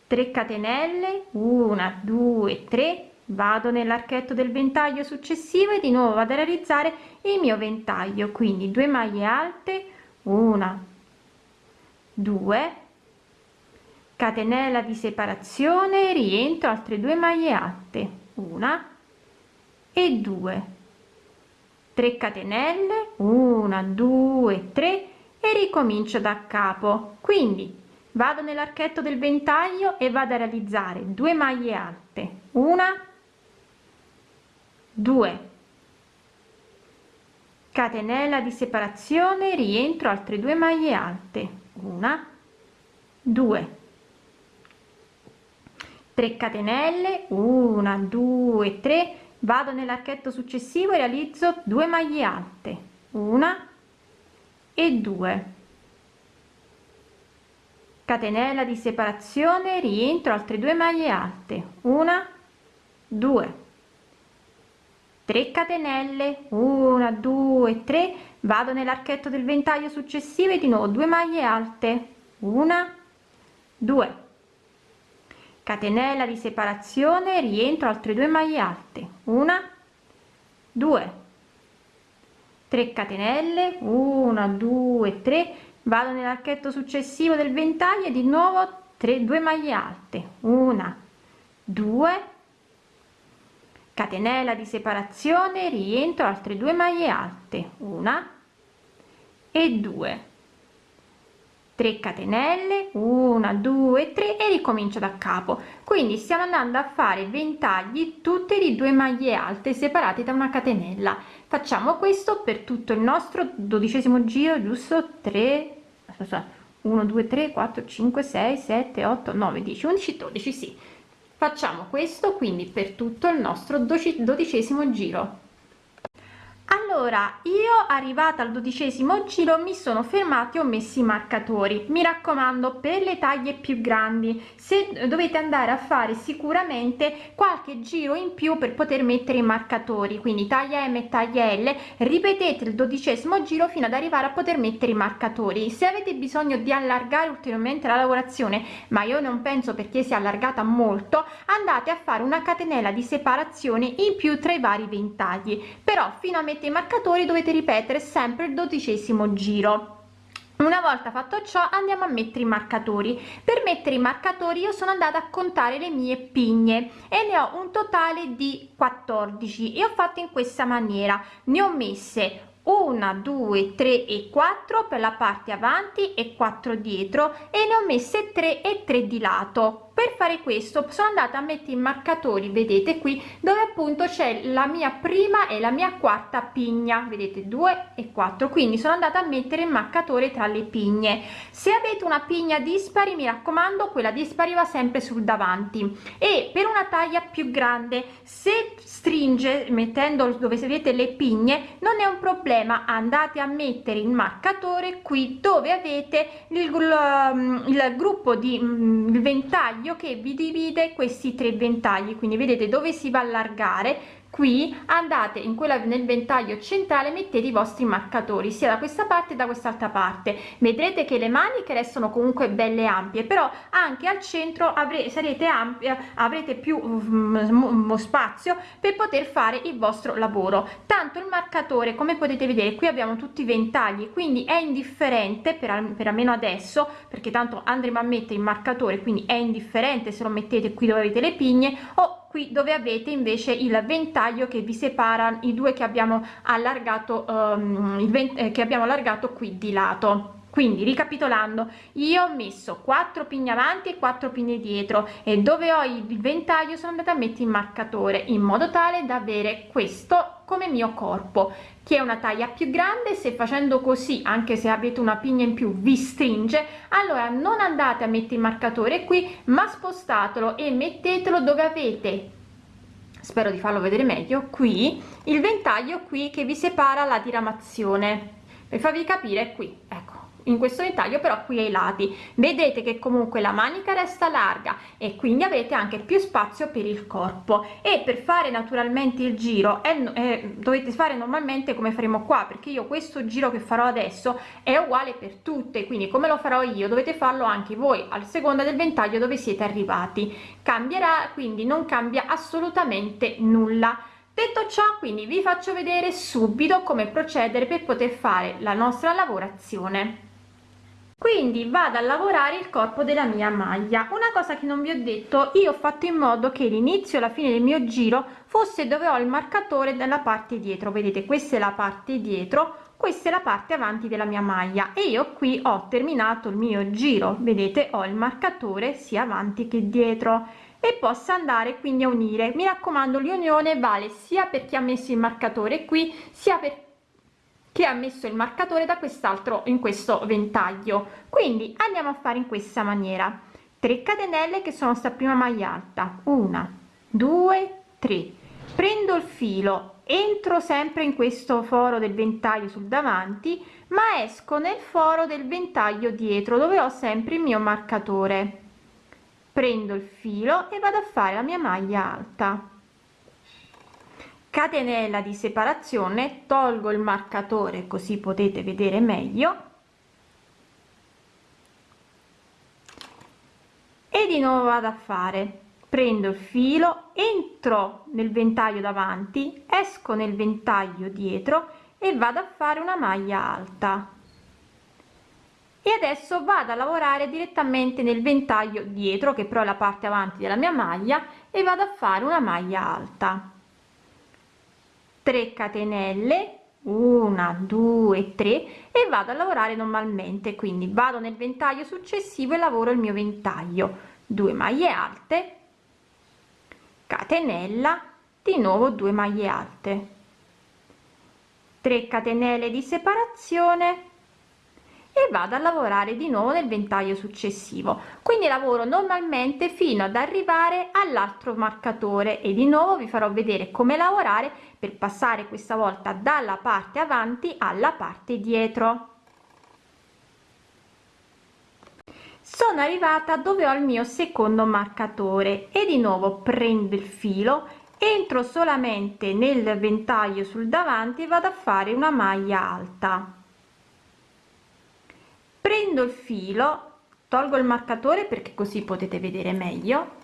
3 catenelle 1 2 3 vado nell'archetto del ventaglio successivo e di nuovo vado a realizzare il mio ventaglio quindi 2 maglie alte una. 2 catenella di separazione rientro altre due maglie alte una. E 2 3 catenelle. 1 2 3 e ricomincio da capo. Quindi vado nell'archetto del ventaglio e vado a realizzare 2 maglie alte una. 2 catenella di separazione rientro altre due maglie alte. Una. 2 3 catenelle. 1 2 3 vado nell'archetto successivo e realizzo 2 maglie alte. Una e 2 catenella di separazione rientro altre due maglie alte. Una 2 3 catenelle 1 2 3 vado nell'archetto del ventaglio successivo e di nuovo 2 maglie alte una 2 catenella di separazione rientro altre due maglie alte una 2 3 catenelle 1 2 3 vado nell'archetto successivo del ventaglio e di nuovo 3 2 maglie alte una 2 catenella di separazione rientro altre due maglie alte una e 2 3 catenelle 1 2 3 e ricomincio da capo. Quindi stiamo andando a fare ventagli tutte di due maglie alte separate da una catenella. Facciamo questo per tutto il nostro dodicesimo giro giusto? 3 1 2 3 4 5 6 7 8 9 10 11 12 sì facciamo questo quindi per tutto il nostro dodicesimo giro allora io arrivata al dodicesimo giro mi sono fermati ho messo i marcatori. Mi raccomando per le taglie più grandi se dovete andare a fare sicuramente qualche giro in più per poter mettere i marcatori. Quindi taglia m e taglia l ripetete il dodicesimo giro fino ad arrivare a poter mettere i marcatori. Se avete bisogno di allargare ulteriormente la lavorazione ma io non penso perché si è allargata molto andate a fare una catenella di separazione in più tra i vari ventagli. Però fino a mettere i marcatori dovete ripetere sempre il dodicesimo giro. Una volta fatto ciò andiamo a mettere i marcatori. Per mettere i marcatori io sono andata a contare le mie pigne e ne ho un totale di 14 e ho fatto in questa maniera. Ne ho messe una due tre e quattro per la parte avanti e 4 dietro e ne ho messe 3 e 3 di lato per fare questo sono andata a mettere i marcatori vedete qui dove appunto c'è la mia prima e la mia quarta pigna vedete 2 e 4 quindi sono andata a mettere il marcatore tra le pigne se avete una pigna dispari mi raccomando quella dispari va sempre sul davanti e per una taglia più grande se stringe mettendo dove vedete le pigne non è un problema andate a mettere il marcatore qui dove avete il, il, il gruppo di il ventaglio ventaglio che vi divide questi tre ventagli. Quindi vedete dove si va a allargare qui andate in quella nel ventaglio centrale mettete i vostri marcatori sia da questa parte da quest'altra parte. Vedrete che le maniche restano comunque belle ampie però anche al centro avrete sarete ampia avrete più um, spazio per poter fare il vostro lavoro. Tanto il marcatore come potete vedere qui abbiamo tutti i ventagli quindi è indifferente per, per almeno adesso perché tanto andremo a mettere il marcatore quindi è indifferente se lo mettete qui dove avete le pigne o qui dove avete invece il ventaglio che vi separa i due che abbiamo allargato um, il eh, che abbiamo allargato qui di lato. Quindi ricapitolando io ho messo 4 pigne avanti e 4 pigne dietro e dove ho il ventaglio sono andata a mettere il marcatore in modo tale da avere questo come mio corpo che è una taglia più grande se facendo così anche se avete una pigna in più vi stringe allora non andate a mettere il marcatore qui ma spostatelo e mettetelo dove avete spero di farlo vedere meglio qui il ventaglio qui che vi separa la diramazione per farvi capire qui ecco in questo ventaglio però qui ai lati. Vedete che comunque la manica resta larga e quindi avete anche più spazio per il corpo. E per fare naturalmente il giro eh, eh, dovete fare normalmente come faremo qua perché io questo giro che farò adesso è uguale per tutte quindi come lo farò io dovete farlo anche voi al seconda del ventaglio dove siete arrivati. Cambierà quindi non cambia assolutamente nulla. Detto ciò quindi vi faccio vedere subito come procedere per poter fare la nostra lavorazione quindi vado a lavorare il corpo della mia maglia. Una cosa che non vi ho detto io ho fatto in modo che l'inizio la fine del mio giro fosse dove ho il marcatore dalla parte dietro. Vedete questa è la parte dietro questa è la parte avanti della mia maglia. E io qui ho terminato il mio giro. Vedete ho il marcatore sia avanti che dietro. E posso andare quindi a unire. Mi raccomando l'unione vale sia per chi ha messo il marcatore qui sia per chi ha messo il marcatore da quest'altro in questo ventaglio. Quindi andiamo a fare in questa maniera. 3 catenelle che sono sta prima maglia alta. Una due tre. Prendo il filo entro sempre in questo foro del ventaglio sul davanti ma esco nel foro del ventaglio dietro dove ho sempre il mio marcatore. Prendo il filo e vado a fare la mia maglia alta catenella di separazione tolgo il marcatore così potete vedere meglio. E di nuovo vado a fare. Prendo il filo entro nel ventaglio davanti esco nel ventaglio dietro e vado a fare una maglia alta. E adesso vado a lavorare direttamente nel ventaglio dietro che però è la parte avanti della mia maglia e vado a fare una maglia alta 3 catenelle una due tre e vado a lavorare normalmente. Quindi vado nel ventaglio successivo e lavoro il mio ventaglio. 2 maglie alte catenella di nuovo 2 maglie alte. 3 catenelle di separazione e vado a lavorare di nuovo nel ventaglio successivo. Quindi lavoro normalmente fino ad arrivare all'altro marcatore e di nuovo vi farò vedere come lavorare per passare questa volta dalla parte avanti alla parte dietro. Sono arrivata dove ho il mio secondo marcatore e di nuovo prendo il filo entro solamente nel ventaglio sul davanti e vado a fare una maglia alta prendo il filo tolgo il marcatore perché così potete vedere meglio.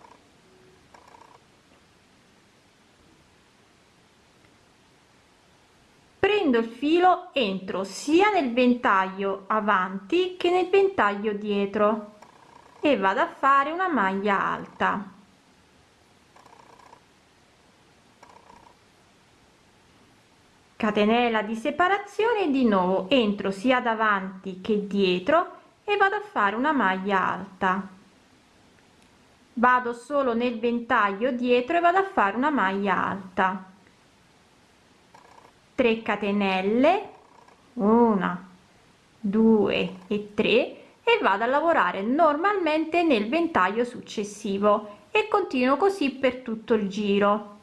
Prendo il filo entro sia nel ventaglio avanti che nel ventaglio dietro e vado a fare una maglia alta catenella di separazione di nuovo entro sia davanti che dietro e vado a fare una maglia alta. Vado solo nel ventaglio dietro e vado a fare una maglia alta. 3 catenelle una due e tre e vado a lavorare normalmente nel ventaglio successivo e continuo così per tutto il giro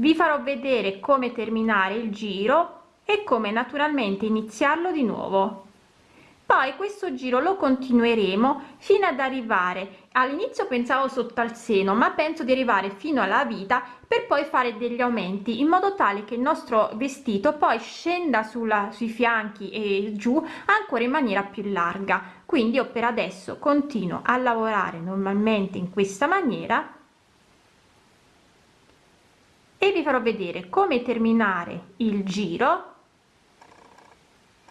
vi farò vedere come terminare il giro e come naturalmente iniziarlo di nuovo. Poi questo giro lo continueremo fino ad arrivare all'inizio pensavo sotto al seno ma penso di arrivare fino alla vita per poi fare degli aumenti in modo tale che il nostro vestito poi scenda sulla sui fianchi e giù ancora in maniera più larga. Quindi io per adesso continuo a lavorare normalmente in questa maniera e vi farò vedere come terminare il giro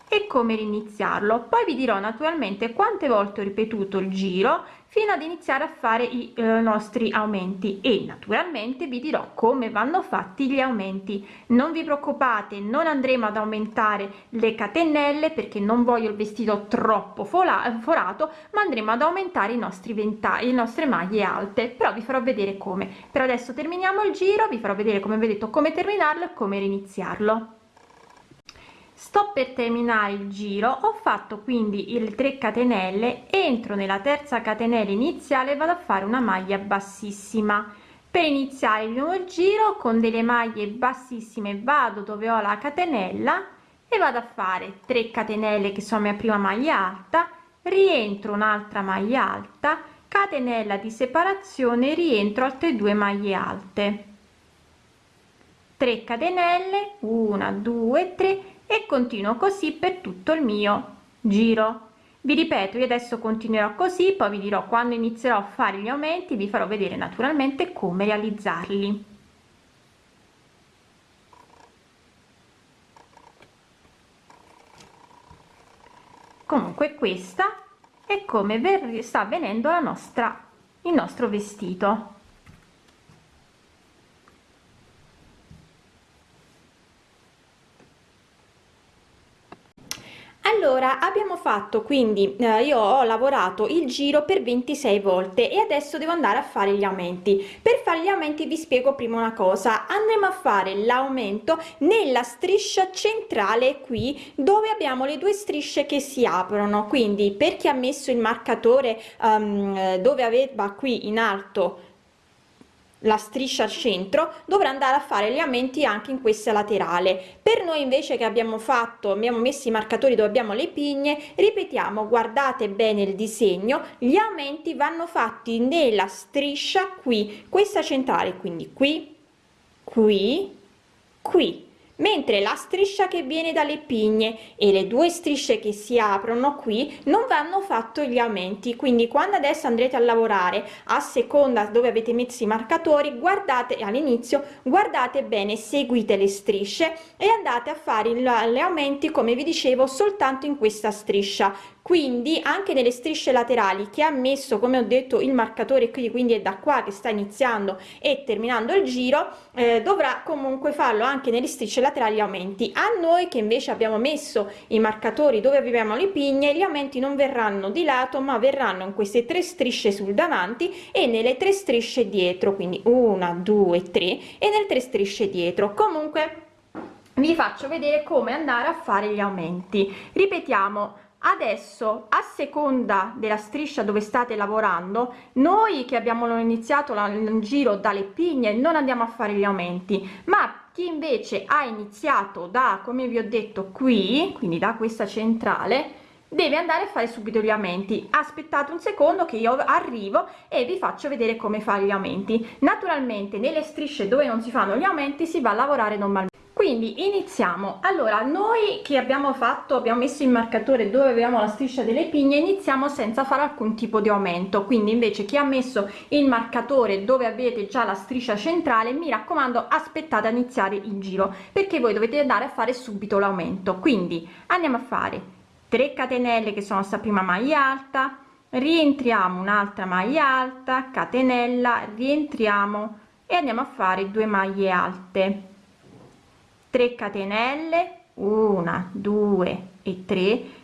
e come riniziarlo. Poi vi dirò naturalmente quante volte ho ripetuto il giro fino ad iniziare a fare i eh, nostri aumenti. E naturalmente vi dirò come vanno fatti gli aumenti. Non vi preoccupate non andremo ad aumentare le catenelle perché non voglio il vestito troppo forato ma andremo ad aumentare i nostri ventagli le nostre maglie alte. Però vi farò vedere come. Per adesso terminiamo il giro vi farò vedere come vedete come terminarlo e come riniziarlo sto per terminare il giro ho fatto quindi il 3 catenelle entro nella terza catenella iniziale vado a fare una maglia bassissima. Per iniziare il nuovo giro con delle maglie bassissime vado dove ho la catenella e vado a fare 3 catenelle che sono mia prima maglia alta rientro un'altra maglia alta catenella di separazione rientro altre due maglie alte. 3 catenelle 1 2 3 e continuo così per tutto il mio giro. Vi ripeto io adesso continuerò così poi vi dirò quando inizierò a fare gli aumenti vi farò vedere naturalmente come realizzarli. Comunque questa è come sta avvenendo la nostra il nostro vestito allora abbiamo fatto quindi eh, io ho lavorato il giro per 26 volte e adesso devo andare a fare gli aumenti. Per fare gli aumenti vi spiego prima una cosa. Andremo a fare l'aumento nella striscia centrale qui dove abbiamo le due strisce che si aprono. Quindi per chi ha messo il marcatore um, dove aveva qui in alto la striscia al centro dovrà andare a fare gli aumenti anche in questa laterale. Per noi invece che abbiamo fatto abbiamo messo i marcatori dove abbiamo le pigne ripetiamo guardate bene il disegno gli aumenti vanno fatti nella striscia qui questa centrale quindi qui qui qui mentre la striscia che viene dalle pigne e le due strisce che si aprono qui non vanno fatto gli aumenti. Quindi quando adesso andrete a lavorare a seconda dove avete messo i marcatori guardate all'inizio guardate bene seguite le strisce e andate a fare gli aumenti come vi dicevo soltanto in questa striscia quindi anche nelle strisce laterali che ha messo come ho detto il marcatore qui quindi è da qua che sta iniziando e terminando il giro eh, dovrà comunque farlo anche nelle strisce laterali aumenti. A noi che invece abbiamo messo i marcatori dove avevamo le pigne gli aumenti non verranno di lato ma verranno in queste tre strisce sul davanti e nelle tre strisce dietro quindi una due tre e nelle tre strisce dietro. Comunque vi faccio vedere come andare a fare gli aumenti. Ripetiamo adesso a seconda della striscia dove state lavorando noi che abbiamo iniziato il giro dalle pigne non andiamo a fare gli aumenti ma chi invece ha iniziato da come vi ho detto qui quindi da questa centrale deve andare a fare subito gli aumenti. Aspettate un secondo che io arrivo e vi faccio vedere come fare gli aumenti. Naturalmente nelle strisce dove non si fanno gli aumenti si va a lavorare normalmente quindi iniziamo. Allora noi che abbiamo fatto abbiamo messo il marcatore dove avevamo la striscia delle pigne iniziamo senza fare alcun tipo di aumento. Quindi invece chi ha messo il marcatore dove avete già la striscia centrale mi raccomando aspettate a iniziare il giro perché voi dovete andare a fare subito l'aumento. Quindi andiamo a fare 3 catenelle che sono sta prima maglia alta rientriamo un'altra maglia alta catenella rientriamo e andiamo a fare due maglie alte 3 catenelle 1 2 e 3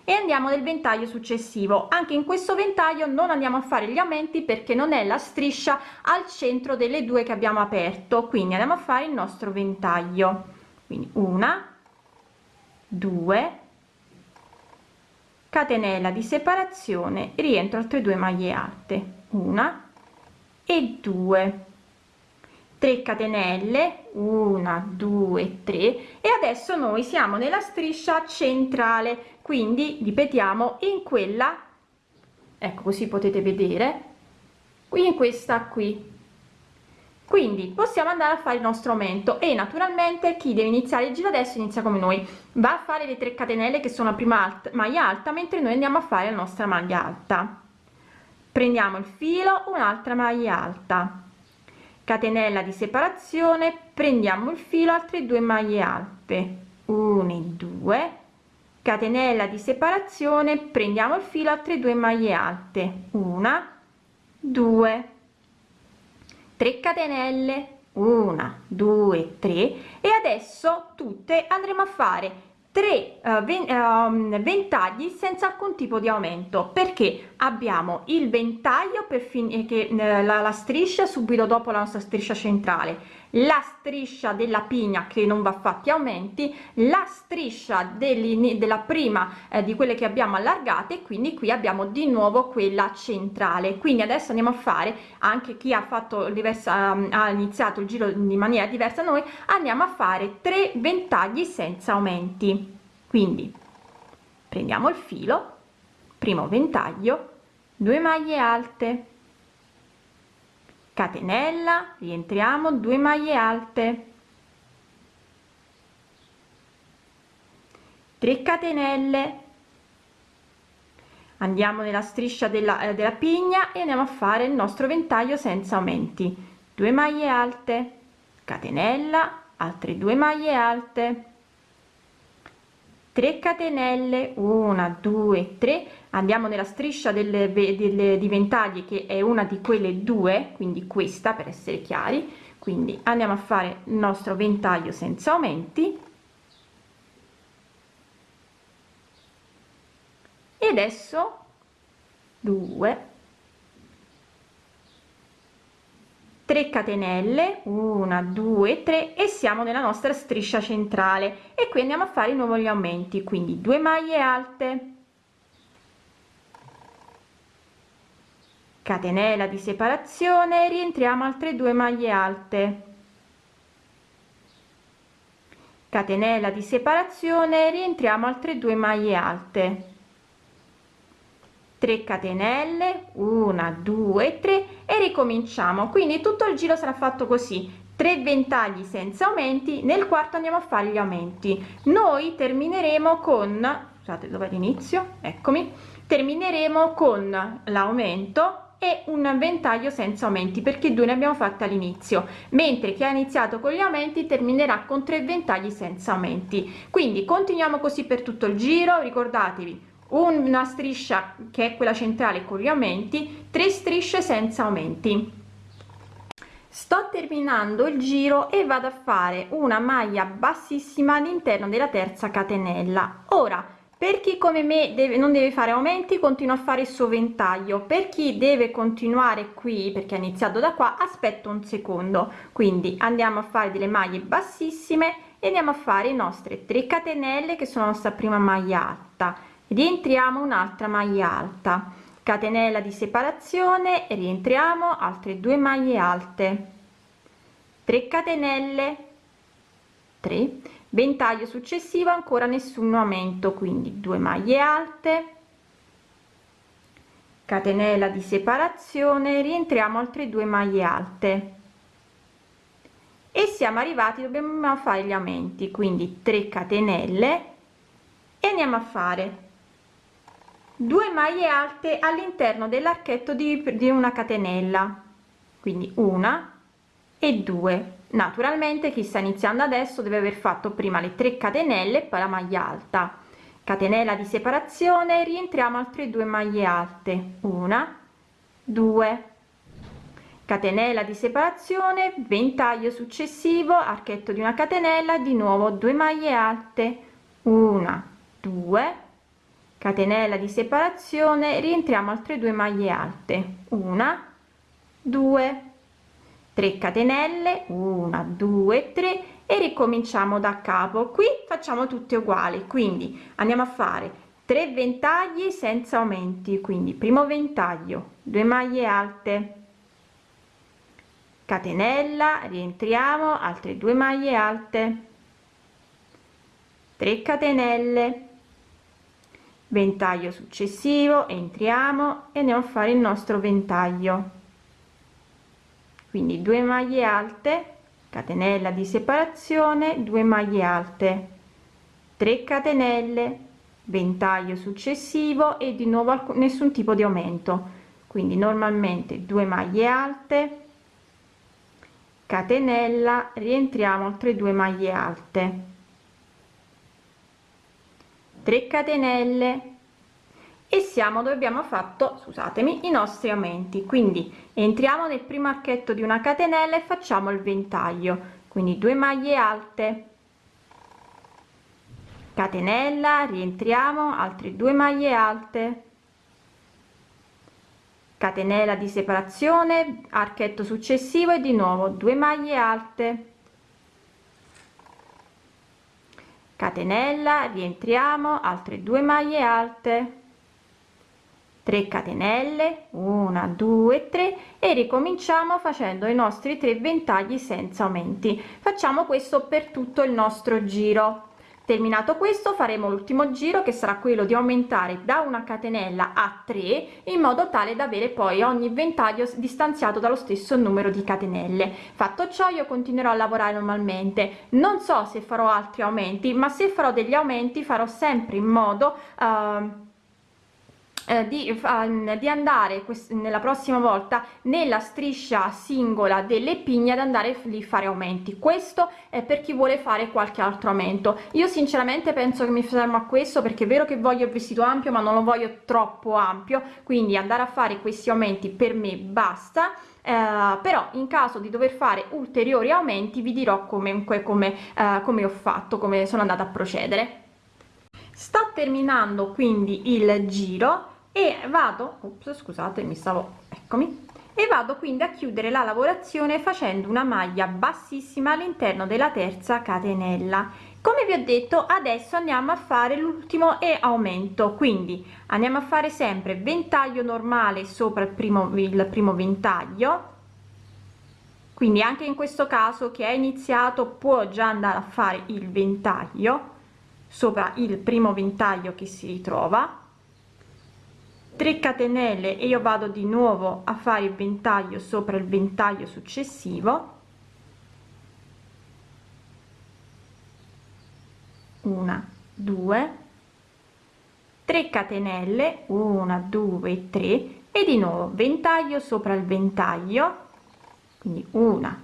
e andiamo nel ventaglio successivo. Anche in questo ventaglio non andiamo a fare gli aumenti perché non è la striscia al centro delle due che abbiamo aperto. Quindi andiamo a fare il nostro ventaglio. Quindi una 2 catenella di separazione rientro altre due maglie alte. Una e 2 3 catenelle 1 2 3 e adesso noi siamo nella striscia centrale. Quindi ripetiamo in quella ecco così potete vedere qui in questa qui. Quindi possiamo andare a fare il nostro aumento e naturalmente chi deve iniziare il giro adesso inizia come noi. Va a fare le 3 catenelle che sono la prima alta, maglia alta mentre noi andiamo a fare la nostra maglia alta. Prendiamo il filo un'altra maglia alta catenella di separazione prendiamo il filo altre due maglie alte. 1 e 2 catenella di separazione prendiamo il filo altre due maglie alte. Una 2 3 catenelle. 1 2 3 e adesso tutte andremo a fare 3 uh, ven uh, ventagli senza alcun tipo di aumento. Perché? Abbiamo il ventaglio per finire che uh, la, la, striscia subito dopo la nostra striscia centrale la striscia della pigna che non va fatti aumenti la striscia della prima eh, di quelle che abbiamo allargate quindi qui abbiamo di nuovo quella centrale. Quindi adesso andiamo a fare anche chi ha fatto diversa ha iniziato il giro di maniera diversa noi andiamo a fare tre ventagli senza aumenti. Quindi prendiamo il filo primo ventaglio 2 maglie alte catenella rientriamo 2 maglie alte. 3 catenelle. Andiamo nella striscia della, eh, della pigna e andiamo a fare il nostro ventaglio senza aumenti. 2 maglie alte. Catenella altre 2 maglie alte. 3 catenelle. 1 2 3 andiamo nella striscia delle, delle di ventagli che è una di quelle due quindi questa per essere chiari. Quindi andiamo a fare il nostro ventaglio senza aumenti. E adesso 2 3 catenelle 1 2 3 e siamo nella nostra striscia centrale. E qui andiamo a fare di nuovo gli aumenti quindi 2 maglie alte catenella di separazione rientriamo altre due maglie alte. Catenella di separazione rientriamo altre due maglie alte. 3 catenelle 1 2 3 e ricominciamo. Quindi tutto il giro sarà fatto così. 3 ventagli senza aumenti nel quarto andiamo a fare gli aumenti. Noi termineremo con scusate dove l'inizio? Eccomi. Termineremo con l'aumento e un ventaglio senza aumenti perché due ne abbiamo fatte all'inizio. Mentre chi ha iniziato con gli aumenti terminerà con tre ventagli senza aumenti. Quindi continuiamo così per tutto il giro ricordatevi una striscia che è quella centrale con gli aumenti tre strisce senza aumenti. Sto terminando il giro e vado a fare una maglia bassissima all'interno della terza catenella. Ora per chi come me deve non deve fare aumenti continua a fare il suo ventaglio. Per chi deve continuare qui perché ha iniziato da qua aspetto un secondo. Quindi andiamo a fare delle maglie bassissime e andiamo a fare i nostre 3 catenelle che sono la nostra prima maglia alta. Rientriamo un'altra maglia alta. Catenella di separazione rientriamo altre due maglie alte. 3 catenelle. 3 ventaglio successivo ancora nessun aumento quindi 2 maglie alte. Catenella di separazione rientriamo altre due maglie alte. E siamo arrivati dobbiamo fare gli aumenti quindi 3 catenelle. E andiamo a fare 2 maglie alte all'interno dell'archetto di, di una catenella quindi una e due naturalmente chi sta iniziando adesso deve aver fatto prima le 3 catenelle poi la maglia alta. Catenella di separazione rientriamo altre due maglie alte. Una due. Catenella di separazione ventaglio successivo archetto di una catenella di nuovo 2 maglie alte. Una due. Catenella di separazione rientriamo altre due maglie alte. Una due 3 catenelle 1 2 3 e ricominciamo da capo. Qui facciamo tutte uguali quindi andiamo a fare 3 ventagli senza aumenti quindi primo ventaglio 2 maglie alte. Catenella rientriamo altre due maglie alte. 3 catenelle. Ventaglio successivo entriamo e andiamo a fare il nostro ventaglio quindi 2 maglie alte catenella di separazione 2 maglie alte. 3 catenelle ventaglio successivo e di nuovo nessun tipo di aumento. Quindi normalmente 2 maglie alte catenella rientriamo altre due maglie alte. 3 catenelle e siamo dove abbiamo fatto scusatemi i nostri aumenti. Quindi entriamo nel primo archetto di una catenella e facciamo il ventaglio. Quindi 2 maglie alte. Catenella rientriamo altre due maglie alte. Catenella di separazione archetto successivo e di nuovo 2 maglie alte. Catenella rientriamo altre due maglie alte 3 catenelle 1 2 3 e ricominciamo facendo i nostri tre ventagli senza aumenti. Facciamo questo per tutto il nostro giro. Terminato questo faremo l'ultimo giro che sarà quello di aumentare da una catenella a 3 in modo tale da avere poi ogni ventaglio distanziato dallo stesso numero di catenelle. Fatto ciò io continuerò a lavorare normalmente. Non so se farò altri aumenti ma se farò degli aumenti farò sempre in modo uh, eh, di, uh, di andare nella prossima volta nella striscia singola delle pigne ad andare lì fare aumenti. Questo è per chi vuole fare qualche altro aumento. Io sinceramente penso che mi fermo a questo perché è vero che voglio il vestito ampio ma non lo voglio troppo ampio quindi andare a fare questi aumenti per me basta. Eh, però in caso di dover fare ulteriori aumenti vi dirò come come, eh, come ho fatto come sono andata a procedere. Sto terminando quindi il giro e vado Ops, scusate mi stavo eccomi. E vado quindi a chiudere la lavorazione facendo una maglia bassissima all'interno della terza catenella. Come vi ho detto adesso andiamo a fare l'ultimo e aumento. Quindi andiamo a fare sempre ventaglio normale sopra il primo il primo ventaglio. Quindi anche in questo caso che è iniziato può già andare a fare il ventaglio sopra il primo ventaglio che si ritrova 3 catenelle e io vado di nuovo a fare il ventaglio sopra il ventaglio successivo. Una due 3 catenelle 1 2 3 e di nuovo ventaglio sopra il ventaglio. Quindi una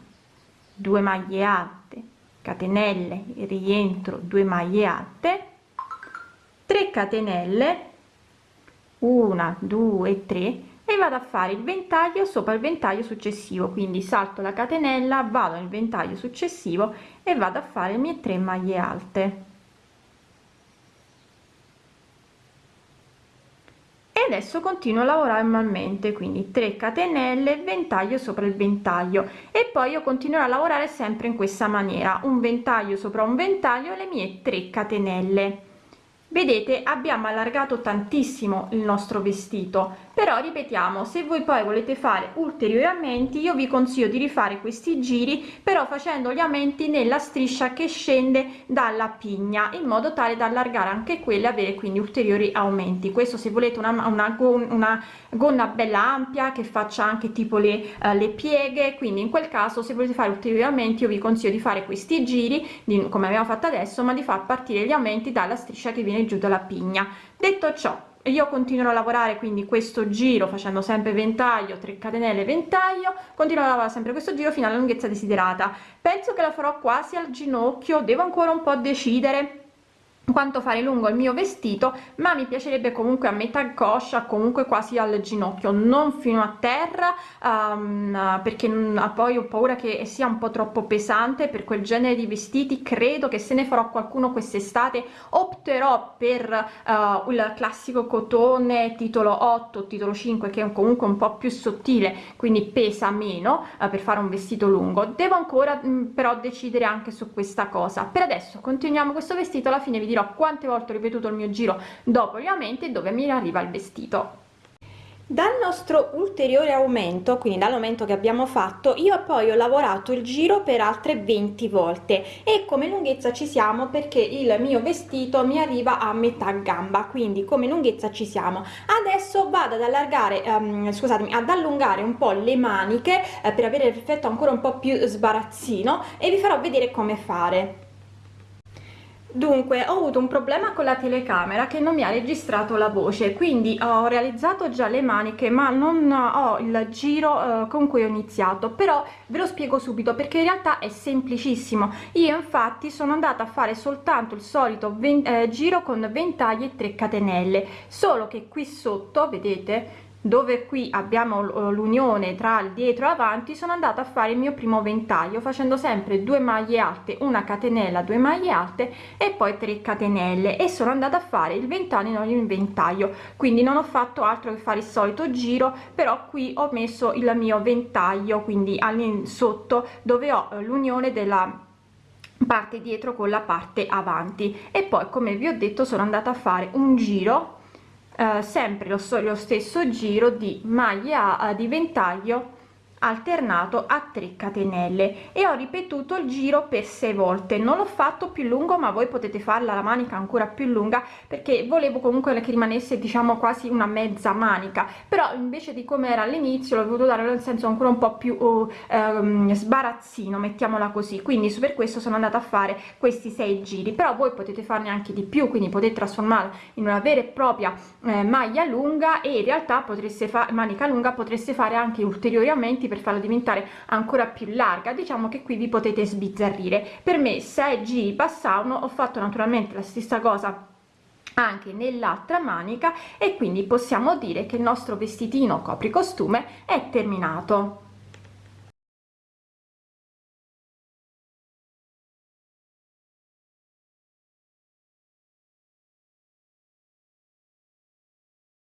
due maglie alte catenelle rientro 2 maglie alte 3 catenelle una due tre e vado a fare il ventaglio sopra il ventaglio successivo. Quindi salto la catenella vado nel ventaglio successivo e vado a fare le mie 3 maglie alte. E adesso continuo a lavorare manualmente quindi 3 catenelle ventaglio sopra il ventaglio. E poi io continuerò a lavorare sempre in questa maniera un ventaglio sopra un ventaglio le mie 3 catenelle vedete abbiamo allargato tantissimo il nostro vestito però ripetiamo se voi poi volete fare ulteriori aumenti io vi consiglio di rifare questi giri però facendo gli aumenti nella striscia che scende dalla pigna in modo tale da allargare anche quelle avere quindi ulteriori aumenti. Questo se volete una, una, una gonna bella ampia che faccia anche tipo le, uh, le pieghe. Quindi in quel caso se volete fare ulteriori aumenti io vi consiglio di fare questi giri di, come abbiamo fatto adesso ma di far partire gli aumenti dalla striscia che viene giù dalla pigna. Detto ciò io continuo a lavorare quindi questo giro facendo sempre ventaglio 3 catenelle ventaglio continuo a lavorare sempre questo giro fino alla lunghezza desiderata. Penso che la farò quasi al ginocchio devo ancora un po decidere quanto fare lungo il mio vestito ma mi piacerebbe comunque a metà coscia comunque quasi al ginocchio non fino a terra um, perché poi ho paura che sia un po troppo pesante per quel genere di vestiti. Credo che se ne farò qualcuno quest'estate. Opterò per uh, il classico cotone titolo 8 titolo 5 che è comunque un po più sottile quindi pesa meno uh, per fare un vestito lungo. Devo ancora mh, però decidere anche su questa cosa. Per adesso continuiamo questo vestito alla fine vi dirò quante volte ho ripetuto il mio giro dopo gli aumenti dove mi arriva il vestito. Dal nostro ulteriore aumento quindi dall'aumento che abbiamo fatto io poi ho lavorato il giro per altre 20 volte e come lunghezza ci siamo perché il mio vestito mi arriva a metà gamba quindi come lunghezza ci siamo. Adesso vado ad allargare um, scusatemi ad allungare un po le maniche eh, per avere l'effetto ancora un po più sbarazzino e vi farò vedere come fare dunque ho avuto un problema con la telecamera che non mi ha registrato la voce quindi ho realizzato già le maniche ma non ho il giro eh, con cui ho iniziato. Però ve lo spiego subito perché in realtà è semplicissimo. Io infatti sono andata a fare soltanto il solito eh, giro con ventagli e 3 catenelle. Solo che qui sotto vedete dove qui abbiamo l'unione tra il dietro e avanti sono andata a fare il mio primo ventaglio facendo sempre due maglie alte una catenella due maglie alte e poi 3 catenelle. E sono andata a fare il ventaglio in ventaglio. Quindi non ho fatto altro che fare il solito giro però qui ho messo il mio ventaglio quindi all'in sotto dove ho eh, l'unione della parte dietro con la parte avanti. E poi come vi ho detto sono andata a fare un giro eh, sempre lo, lo stesso giro di maglia di ventaglio alternato a 3 catenelle. E ho ripetuto il giro per 6 volte. Non l'ho fatto più lungo ma voi potete farla la manica ancora più lunga perché volevo comunque che rimanesse diciamo quasi una mezza manica. Però invece di come era all'inizio l'ho voluto dare nel senso ancora un po più uh, um, sbarazzino mettiamola così. Quindi per questo sono andata a fare questi sei giri. Però voi potete farne anche di più quindi potete trasformarla in una vera e propria eh, maglia lunga e in realtà potreste fare manica lunga potreste fare anche ulteriori aumenti per farla diventare ancora più larga diciamo che qui vi potete sbizzarrire. Per me 6 giri passavano ho fatto naturalmente la stessa cosa anche nell'altra manica e quindi possiamo dire che il nostro vestitino copricostume è terminato